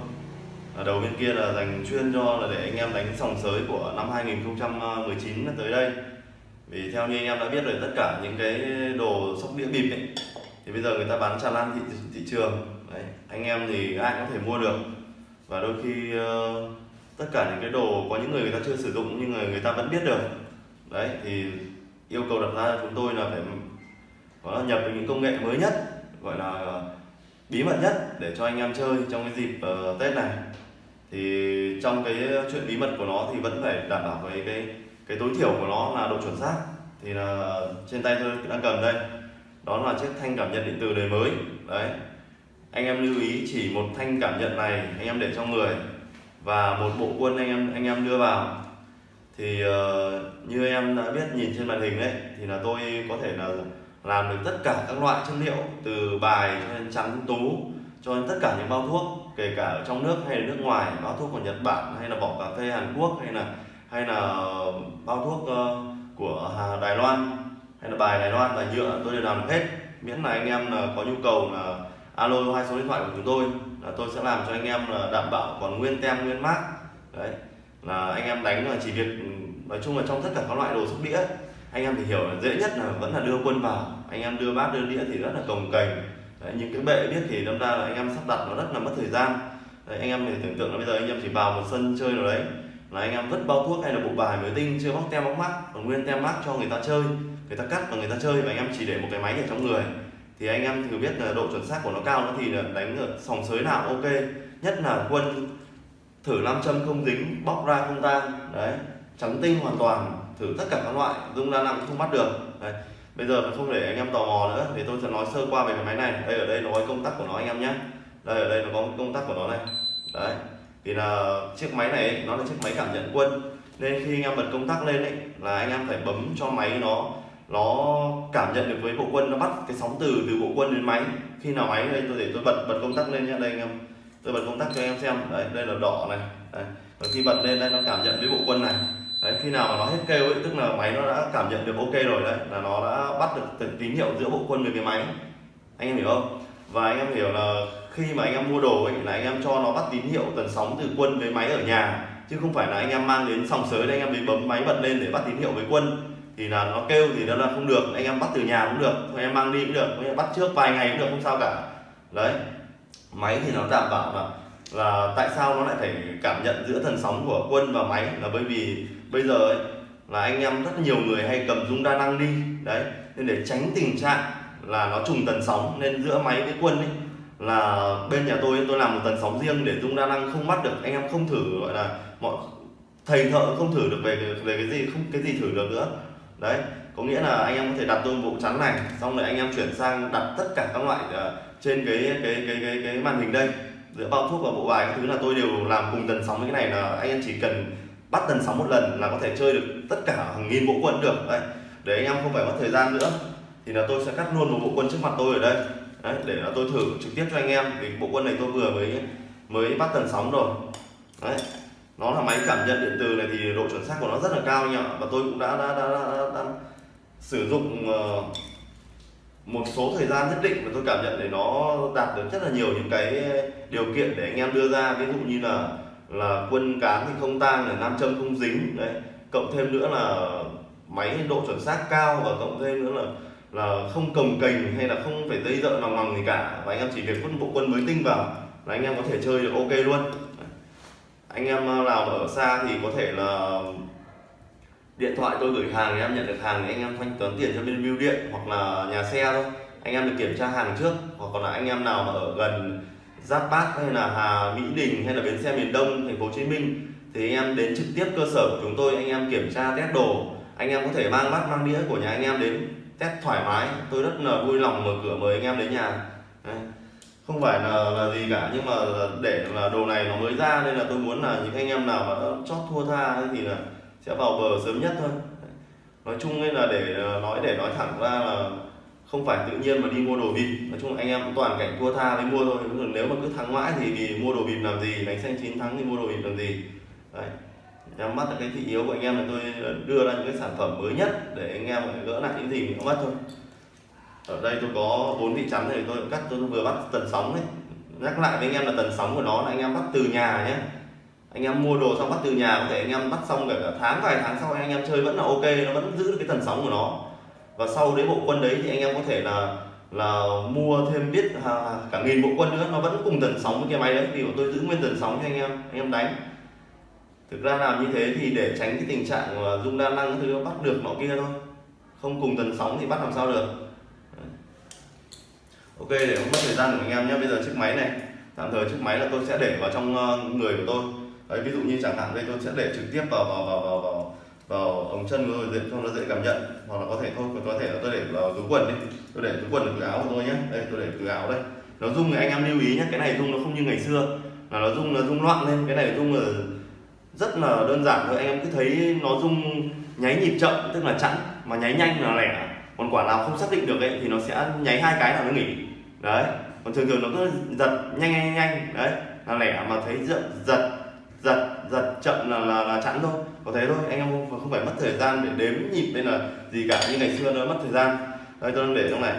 Ở đầu bên kia là dành chuyên cho là để anh em đánh sòng sới của năm 2019 tới đây. Vì theo như anh em đã biết rồi tất cả những cái đồ sóc đĩa bịp ấy thì bây giờ người ta bán tràn lan thị, thị trường. Đấy anh em thì ai cũng có thể mua được. Và đôi khi uh, tất cả những cái đồ có những người người ta chưa sử dụng nhưng người người ta vẫn biết được. Đấy thì yêu cầu đặt ra chúng tôi là phải có nhập những công nghệ mới nhất gọi là bí mật nhất để cho anh em chơi trong cái dịp uh, Tết này. Thì trong cái chuyện bí mật của nó thì vẫn phải đảm bảo với cái cái tối thiểu của nó là độ chuẩn xác. Thì là trên tay tôi đang cầm đây. Đó là chiếc thanh cảm nhận điện tử đời mới. Đấy. Anh em lưu ý chỉ một thanh cảm nhận này anh em để trong người và một bộ quân anh em anh em đưa vào. Thì uh, như em đã biết nhìn trên màn hình đấy thì là tôi có thể là làm được tất cả các loại chất liệu từ bài cho đến trắng tú, cho đến tất cả những bao thuốc, kể cả ở trong nước hay là nước ngoài, bao thuốc của Nhật Bản hay là vỏ cà phê Hàn Quốc hay là hay là ờ, bao thuốc ờ, của Đài Loan hay là bài Đài Loan, bài nhựa, tôi đều làm được hết. Miễn là anh em là có nhu cầu là alo hai số điện thoại của chúng tôi là tôi sẽ làm cho anh em là đảm bảo còn nguyên tem, nguyên mát đấy, là anh em đánh là chỉ việc ừ, nói chung là trong tất cả các loại đồ sóc đĩa anh em thì hiểu là dễ nhất là vẫn là đưa quân vào. Anh em đưa bát đưa đĩa thì rất là cồng kềnh đấy, những cái bệ biết thì đâm ra là anh em sắp đặt nó rất là mất thời gian. Đấy, anh em thì tưởng tượng là bây giờ anh em chỉ vào một sân chơi nào đấy là anh em vứt bao thuốc hay là bộ bài mới tinh chưa bóc tem bóc mắt còn nguyên tem mắt cho người ta chơi người ta cắt và người ta chơi và anh em chỉ để một cái máy ở trong người. Thì anh em thử biết là độ chuẩn xác của nó cao nó thì là đánh ở sòng sới nào ok. Nhất là quân thử nam châm không dính bóc ra không tan đấy trắng tinh hoàn toàn thử tất cả các loại, dung đa năng không bắt được. Đấy. bây giờ không để anh em tò mò nữa, thì tôi sẽ nói sơ qua về cái máy này. Đây ở đây nó có công tắc của nó anh em nhé. Đây ở đây nó có công tắc của nó này. Đấy, thì là chiếc máy này nó là chiếc máy cảm nhận quân. Nên khi anh em bật công tắc lên ấy, là anh em phải bấm cho máy nó nó cảm nhận được với bộ quân, nó bắt cái sóng từ từ bộ quân đến máy. Khi nào máy đây tôi để tôi bật bật công tắc lên nhé, đây anh em. Tôi bật công tắc cho anh em xem. Đấy, đây là đỏ này. Đấy. và khi bật lên, đây nó cảm nhận với bộ quân này đấy, khi nào mà nó hết kêu ấy, tức là máy nó đã cảm nhận được ok rồi đấy, là nó đã bắt được từng tín hiệu giữa bộ quân với cái máy. Anh em hiểu không? Và anh em hiểu là khi mà anh em mua đồ ấy, là anh em cho nó bắt tín hiệu tần sóng từ quân với máy ở nhà, chứ không phải là anh em mang đến sòng sới đây anh em mới bấm máy bật lên để bắt tín hiệu với quân. Thì là nó kêu thì nó là không được, anh em bắt từ nhà cũng được, anh em mang đi cũng được, anh em bắt trước vài ngày cũng được, không sao cả. Đấy, máy thì nó đảm bảo là là tại sao nó lại phải cảm nhận giữa thần sóng của quân và máy? Là bởi vì bây giờ ấy, là anh em rất nhiều người hay cầm dung đa năng đi đấy nên để tránh tình trạng là nó trùng tần sóng nên giữa máy với quân ấy là bên nhà tôi tôi làm một tần sóng riêng để dung đa năng không bắt được anh em không thử gọi là mọi thầy thợ không thử được về về cái gì không cái gì thử được nữa. Đấy có nghĩa là anh em có thể đặt tôi bộ chắn này xong rồi anh em chuyển sang đặt tất cả các loại ờ, trên cái cái cái cái cái màn hình đây. Giữa bao thuốc và bộ bài các thứ là tôi đều làm cùng tần sóng với cái này là anh em chỉ cần bắt tần sóng một lần là có thể chơi được tất cả hàng nghìn bộ quân được. Đấy để anh em không phải mất thời gian nữa. Thì là tôi sẽ cắt luôn một bộ quân trước mặt tôi ở đây. Đấy, để là tôi thử trực tiếp cho anh em. Vì bộ quân này tôi vừa mới mới bắt tần sóng rồi. Đấy nó là máy cảm nhận điện từ này thì độ chuẩn xác của nó rất là cao anh và tôi cũng đã đã, đã, đã, đã, đã sử dụng uh, một số thời gian nhất định và tôi cảm nhận để nó đạt được rất là nhiều những cái điều kiện để anh em đưa ra. Ví dụ như là là quân cán thì không tang là nam châm không dính. Đấy, cộng thêm nữa là máy độ chuẩn xác cao và cộng thêm nữa là là không cầm cành hay là không phải dây dợ lòng lòng gì cả. Và anh em chỉ việc quân bộ quân mới tinh vào là anh em có thể chơi được ok luôn. Anh em ờ, nào ở xa thì có thể là điện thoại tôi gửi hàng thì em nhận được hàng thì anh em thanh toán tiền cho bên bưu điện hoặc là nhà xe thôi. Anh em được kiểm tra hàng trước hoặc còn là anh em nào mà ở gần Giáp Bát hay là Hà Mỹ Đình hay là bến xe miền Đông thành phố Hồ Chí Minh thì anh em đến trực tiếp cơ sở của chúng tôi anh em kiểm tra test đồ. Anh em có thể mang bát mang đĩa của nhà anh em đến test thoải mái. Tôi rất là vui lòng mở cửa mời anh em đến nhà. Đấy. không phải là, là gì cả nhưng mà để là đồ này nó mới ra nên là tôi muốn là những anh em nào mà chót thua tha thì là sẽ vào bờ sớm nhất thôi. Nói chung là để nói để nói thẳng ra là không phải tự nhiên mà đi mua đồ vịt. Nói chung anh em cũng toàn cảnh thua tha mới mua thôi. Nếu mà cứ thắng mãi thì vì mua đồ vịt làm gì, đánh xanh chín thắng thì mua đồ vịt làm gì. Đấy. Em mắt là cái thị yếu của anh em là tôi đưa ra những cái sản phẩm mới nhất để anh em gỡ lại những gì mình mất thôi. Ở đây tôi có bốn vị chắn này, tôi cắt, tôi vừa bắt tần sóng đấy. Nhắc lại với anh em là tần sóng của nó là anh em bắt từ nhà nhé. Anh em mua đồ xong bắt từ nhà, có thể anh em bắt xong cả tháng, vài tháng sau anh em chơi vẫn là ok, nó vẫn giữ được cái tần sóng của nó và sau đấy bộ quân đấy thì anh em có thể là là mua thêm biết à, cả nghìn bộ quân nữa. Nó vẫn cùng tần sóng với cái máy đấy vì tôi giữ nguyên tần sóng cho anh em anh em đánh. Thực ra làm như thế thì để tránh cái tình trạng dung đa năng thứ bắt được nọ kia thôi. Không cùng tần sóng thì bắt làm sao được. Ok để không mất thời gian của anh em nhé. Bây giờ chiếc máy này tạm thời chiếc máy là tôi sẽ để vào trong ờ, người của tôi. Đấy ví dụ như chẳng hạn đây tôi sẽ để trực tiếp vào vào vào vào vào, vào ống chân của tôi để cho nó dễ cảm nhận. Hoặc là có thể thôi, có thể là tôi để vào túi quần đi. Tôi để túi quần ở túi áo của tôi nhé đây, tôi để túi áo đây. Nó rung thì anh em lưu ý nhé cái này rung nó không như ngày xưa. Là nó rung nó rung loạn lên. Cái này rung là rất là đơn giản thôi. Anh em cứ thấy nó rung nháy nhịp chậm, tức là chẵn mà nháy nhanh là lẻ. Còn quả nào không xác định được ấy, thì nó sẽ nháy hai cái là nó nghỉ. Đấy. Còn thường thường nó cứ giật nhanh nhanh nhanh. Đấy, là lẻ mà thấy giật giật giật giật chậm là là, là chẵn thôi. Có thế thôi anh em không, không phải mất thời gian để đếm nhịp nên là gì cả như ngày xưa nó mất thời gian. Đây tôi đang để trong này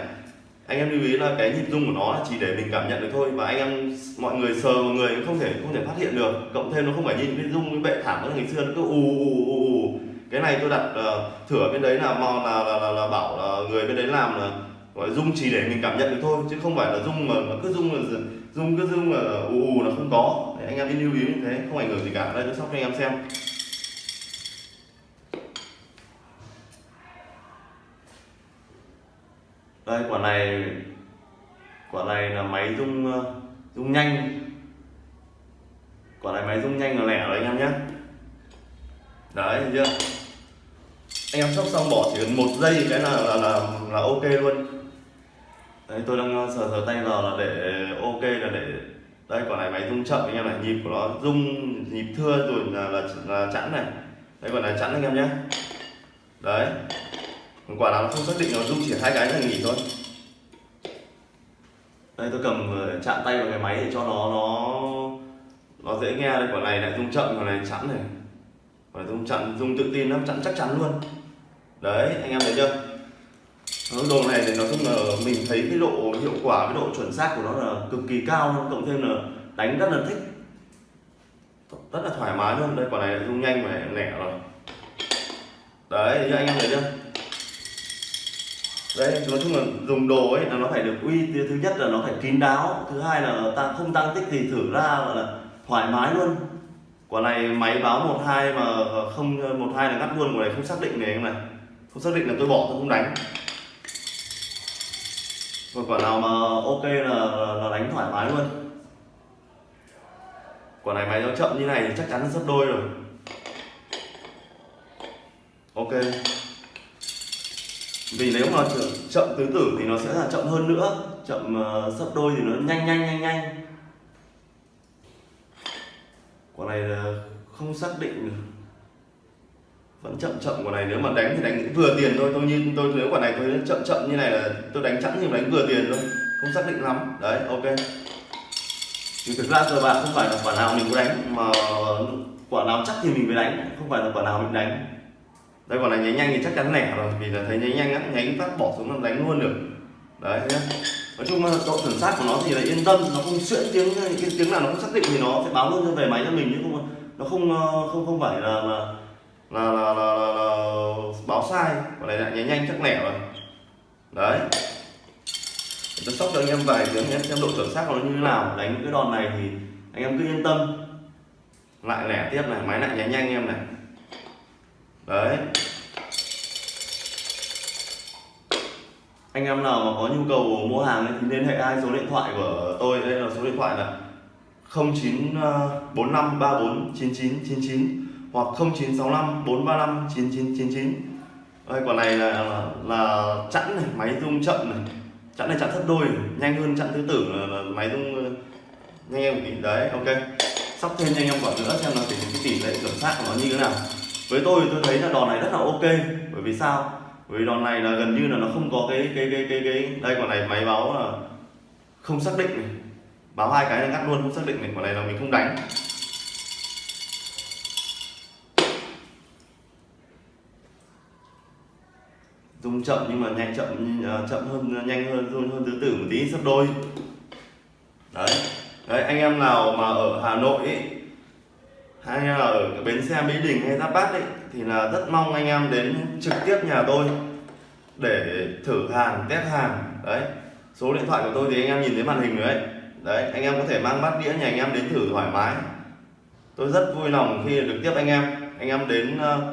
anh em lưu ý là cái nhịp rung của nó là chỉ để mình cảm nhận được thôi và anh em mọi người sờ mọi người không thể không thể phát hiện được. Cộng thêm nó không phải nhìn cái rung cái bệ thảm của ngày xưa nó cứ ù ù ù ù cái này tôi đặt uh, thửa bên đấy là mò là, là, là, là bảo là người bên đấy làm là gọi rung chỉ để mình cảm nhận được thôi chứ không phải là rung mà nó cứ rung là rung cứ rung là ù ù là không có thì anh em lưu ý như thế không ảnh hưởng gì cả. Đây tôi sóc cho anh em xem. Đây quả này quả này là máy rung ờ, rung nhanh. Quả này máy rung nhanh là lẻ rồi anh em nhé. Đấy chưa? Anh em sóc xong bỏ chỉ cần một giây cái là là là, là ok luôn. Đấy tôi đang ờ, sờ sờ tay vào là để ok là để đây quả này máy rung chậm anh em này nhịp của nó rung nhịp thưa rồi là là, là chẵn này. Đây quả này chẵn anh em nhé. Đấy. Còn quả nào nó không xác định nó rung chỉ hai cái là nghỉ thôi. Đây tôi cầm ờ, chạm tay vào cái máy để cho nó nó nó dễ nghe đây. Quả này lại rung chậm quả này chẵn này. Quả này rung chặn rung tự tin lắm chẵn chắc chắn luôn. Đấy anh em thấy chưa? Vâng, đồ này thì nói chung là mình thấy cái độ hiệu quả, cái độ chuẩn xác của nó là cực kỳ cao luôn, cộng thêm là đánh rất là thích. Rất là thoải mái luôn. Đây, quả này rung nhanh và lẻ rồi. Đấy như anh em thấy chưa? Đấy, nói chung là dùng đồ ấy là nó phải được uy, thứ nhất là nó phải kín đáo, thứ hai là ta, không tăng tích thì thử ra gọi là thoải mái luôn. Quả này máy báo một hai mà không, một hai là ngắt luôn, quả này không xác định này anh này. Không xác định là tôi bỏ, tôi không đánh và quả nào mà ok là, là đánh thoải mái luôn. Quả này máy nó chậm như này thì chắc chắn là gấp đôi rồi. Ok. Vì nếu mà chậm tứ tử thì nó sẽ là chậm hơn nữa. Chậm uh, sấp đôi thì nó nhanh nhanh nhanh nhanh. Quả này là không xác định được vẫn chậm chậm của này, nếu mà đánh thì đánh vừa tiền thôi, tôi như tôi, nếu quả này tôi chậm chậm như này là tôi đánh chẵn nhưng đánh vừa tiền thôi, không xác định lắm. Đấy, ok. Thì thực ra cơ bạn không phải là quả nào mình có đánh, mà quả nào chắc thì mình mới đánh, không phải là quả nào mình đánh. Đây, quả này nháy nhanh thì chắc chắn lẻ rồi, vì là thấy nháy nhanh á nháy phát bỏ xuống là đánh luôn được. Đấy, nhá. Nói chung là độ chuẩn xác của nó thì là yên tâm, nó không xuyễn tiếng, cái tiếng nào nó không xác định thì nó sẽ báo luôn cho về máy cho mình chứ không, nó không ờ, không không phải là là là, là, là, là, là báo sai. Quả này lại nháy nhanh chắc lẻ rồi. Đấy. Tôi sóc cho anh em vài tiếng em xem độ chuẩn xác của nó như thế nào. Đánh cái đòn này thì anh em cứ yên tâm. Lại lẻ tiếp này. Máy lại nháy nhanh em này. Đấy. Anh em nào mà có nhu cầu mua hàng thì liên hệ hai số điện thoại của tôi. Đây là số điện thoại là 0945349999 hoặc 0965 435 9999 đây quả này là là, là chẵn này máy rung chậm này. Chẵn này chẵn thấp đôi nhanh hơn chẵn thứ tử là, là máy rung ờ, nhanh em tí. Đấy ok. Sóc thêm cho anh em quả nữa xem là cái tỷ lệ chuẩn xác của nó như thế nào. Với tôi tôi thấy là đòn này rất là ok bởi vì sao? Bởi vì đòn này là gần như là nó không có cái cái cái cái cái đây quả này máy báo là không xác định này. Báo hai cái là ngắt luôn không xác định này. Quả này là mình không đánh. Chậm nhưng mà nhanh chậm ờ, chậm hơn nhanh hơn hơn hơn tứ tử một tí sắp đôi. Đấy. Đấy anh em nào mà ở Hà Nội ấy, hay là ở bến xe Mỹ Đình hay Giáp Bát ấy thì là rất mong anh em đến trực tiếp nhà tôi để thử hàng test hàng. Đấy. Số điện thoại của tôi thì anh em nhìn thấy màn hình rồi đấy đấy anh em có thể mang bát đĩa nhà anh em đến thử thoải mái. Tôi rất vui lòng khi được tiếp anh em. Anh em đến uh,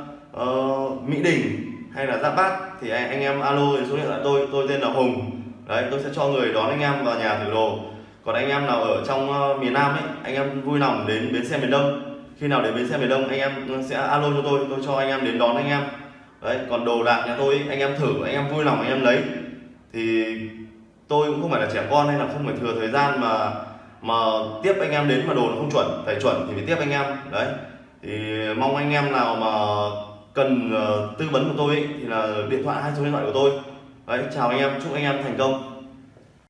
uh, Mỹ Đình hay là Giáp Bát thì anh, anh em alo số điện thoại tôi tôi tên là Hùng đấy tôi sẽ cho người đón anh em vào nhà thử đồ còn anh em nào ở trong uh, miền Nam ấy anh em vui lòng đến bến xe miền Đông khi nào đến bến xe miền Đông anh em sẽ alo cho tôi tôi cho anh em đến đón anh em đấy còn đồ đạc nhà tôi anh em thử anh em vui lòng anh em lấy thì tôi cũng không phải là trẻ con hay là không phải thừa thời gian mà mà tiếp anh em đến mà đồ nó không chuẩn phải chuẩn thì phải tiếp anh em đấy thì mong anh em nào mà cần uh, tư vấn của tôi ấy, thì là điện thoại hai số điện thoại của tôi. Đấy chào anh em chúc anh em thành công.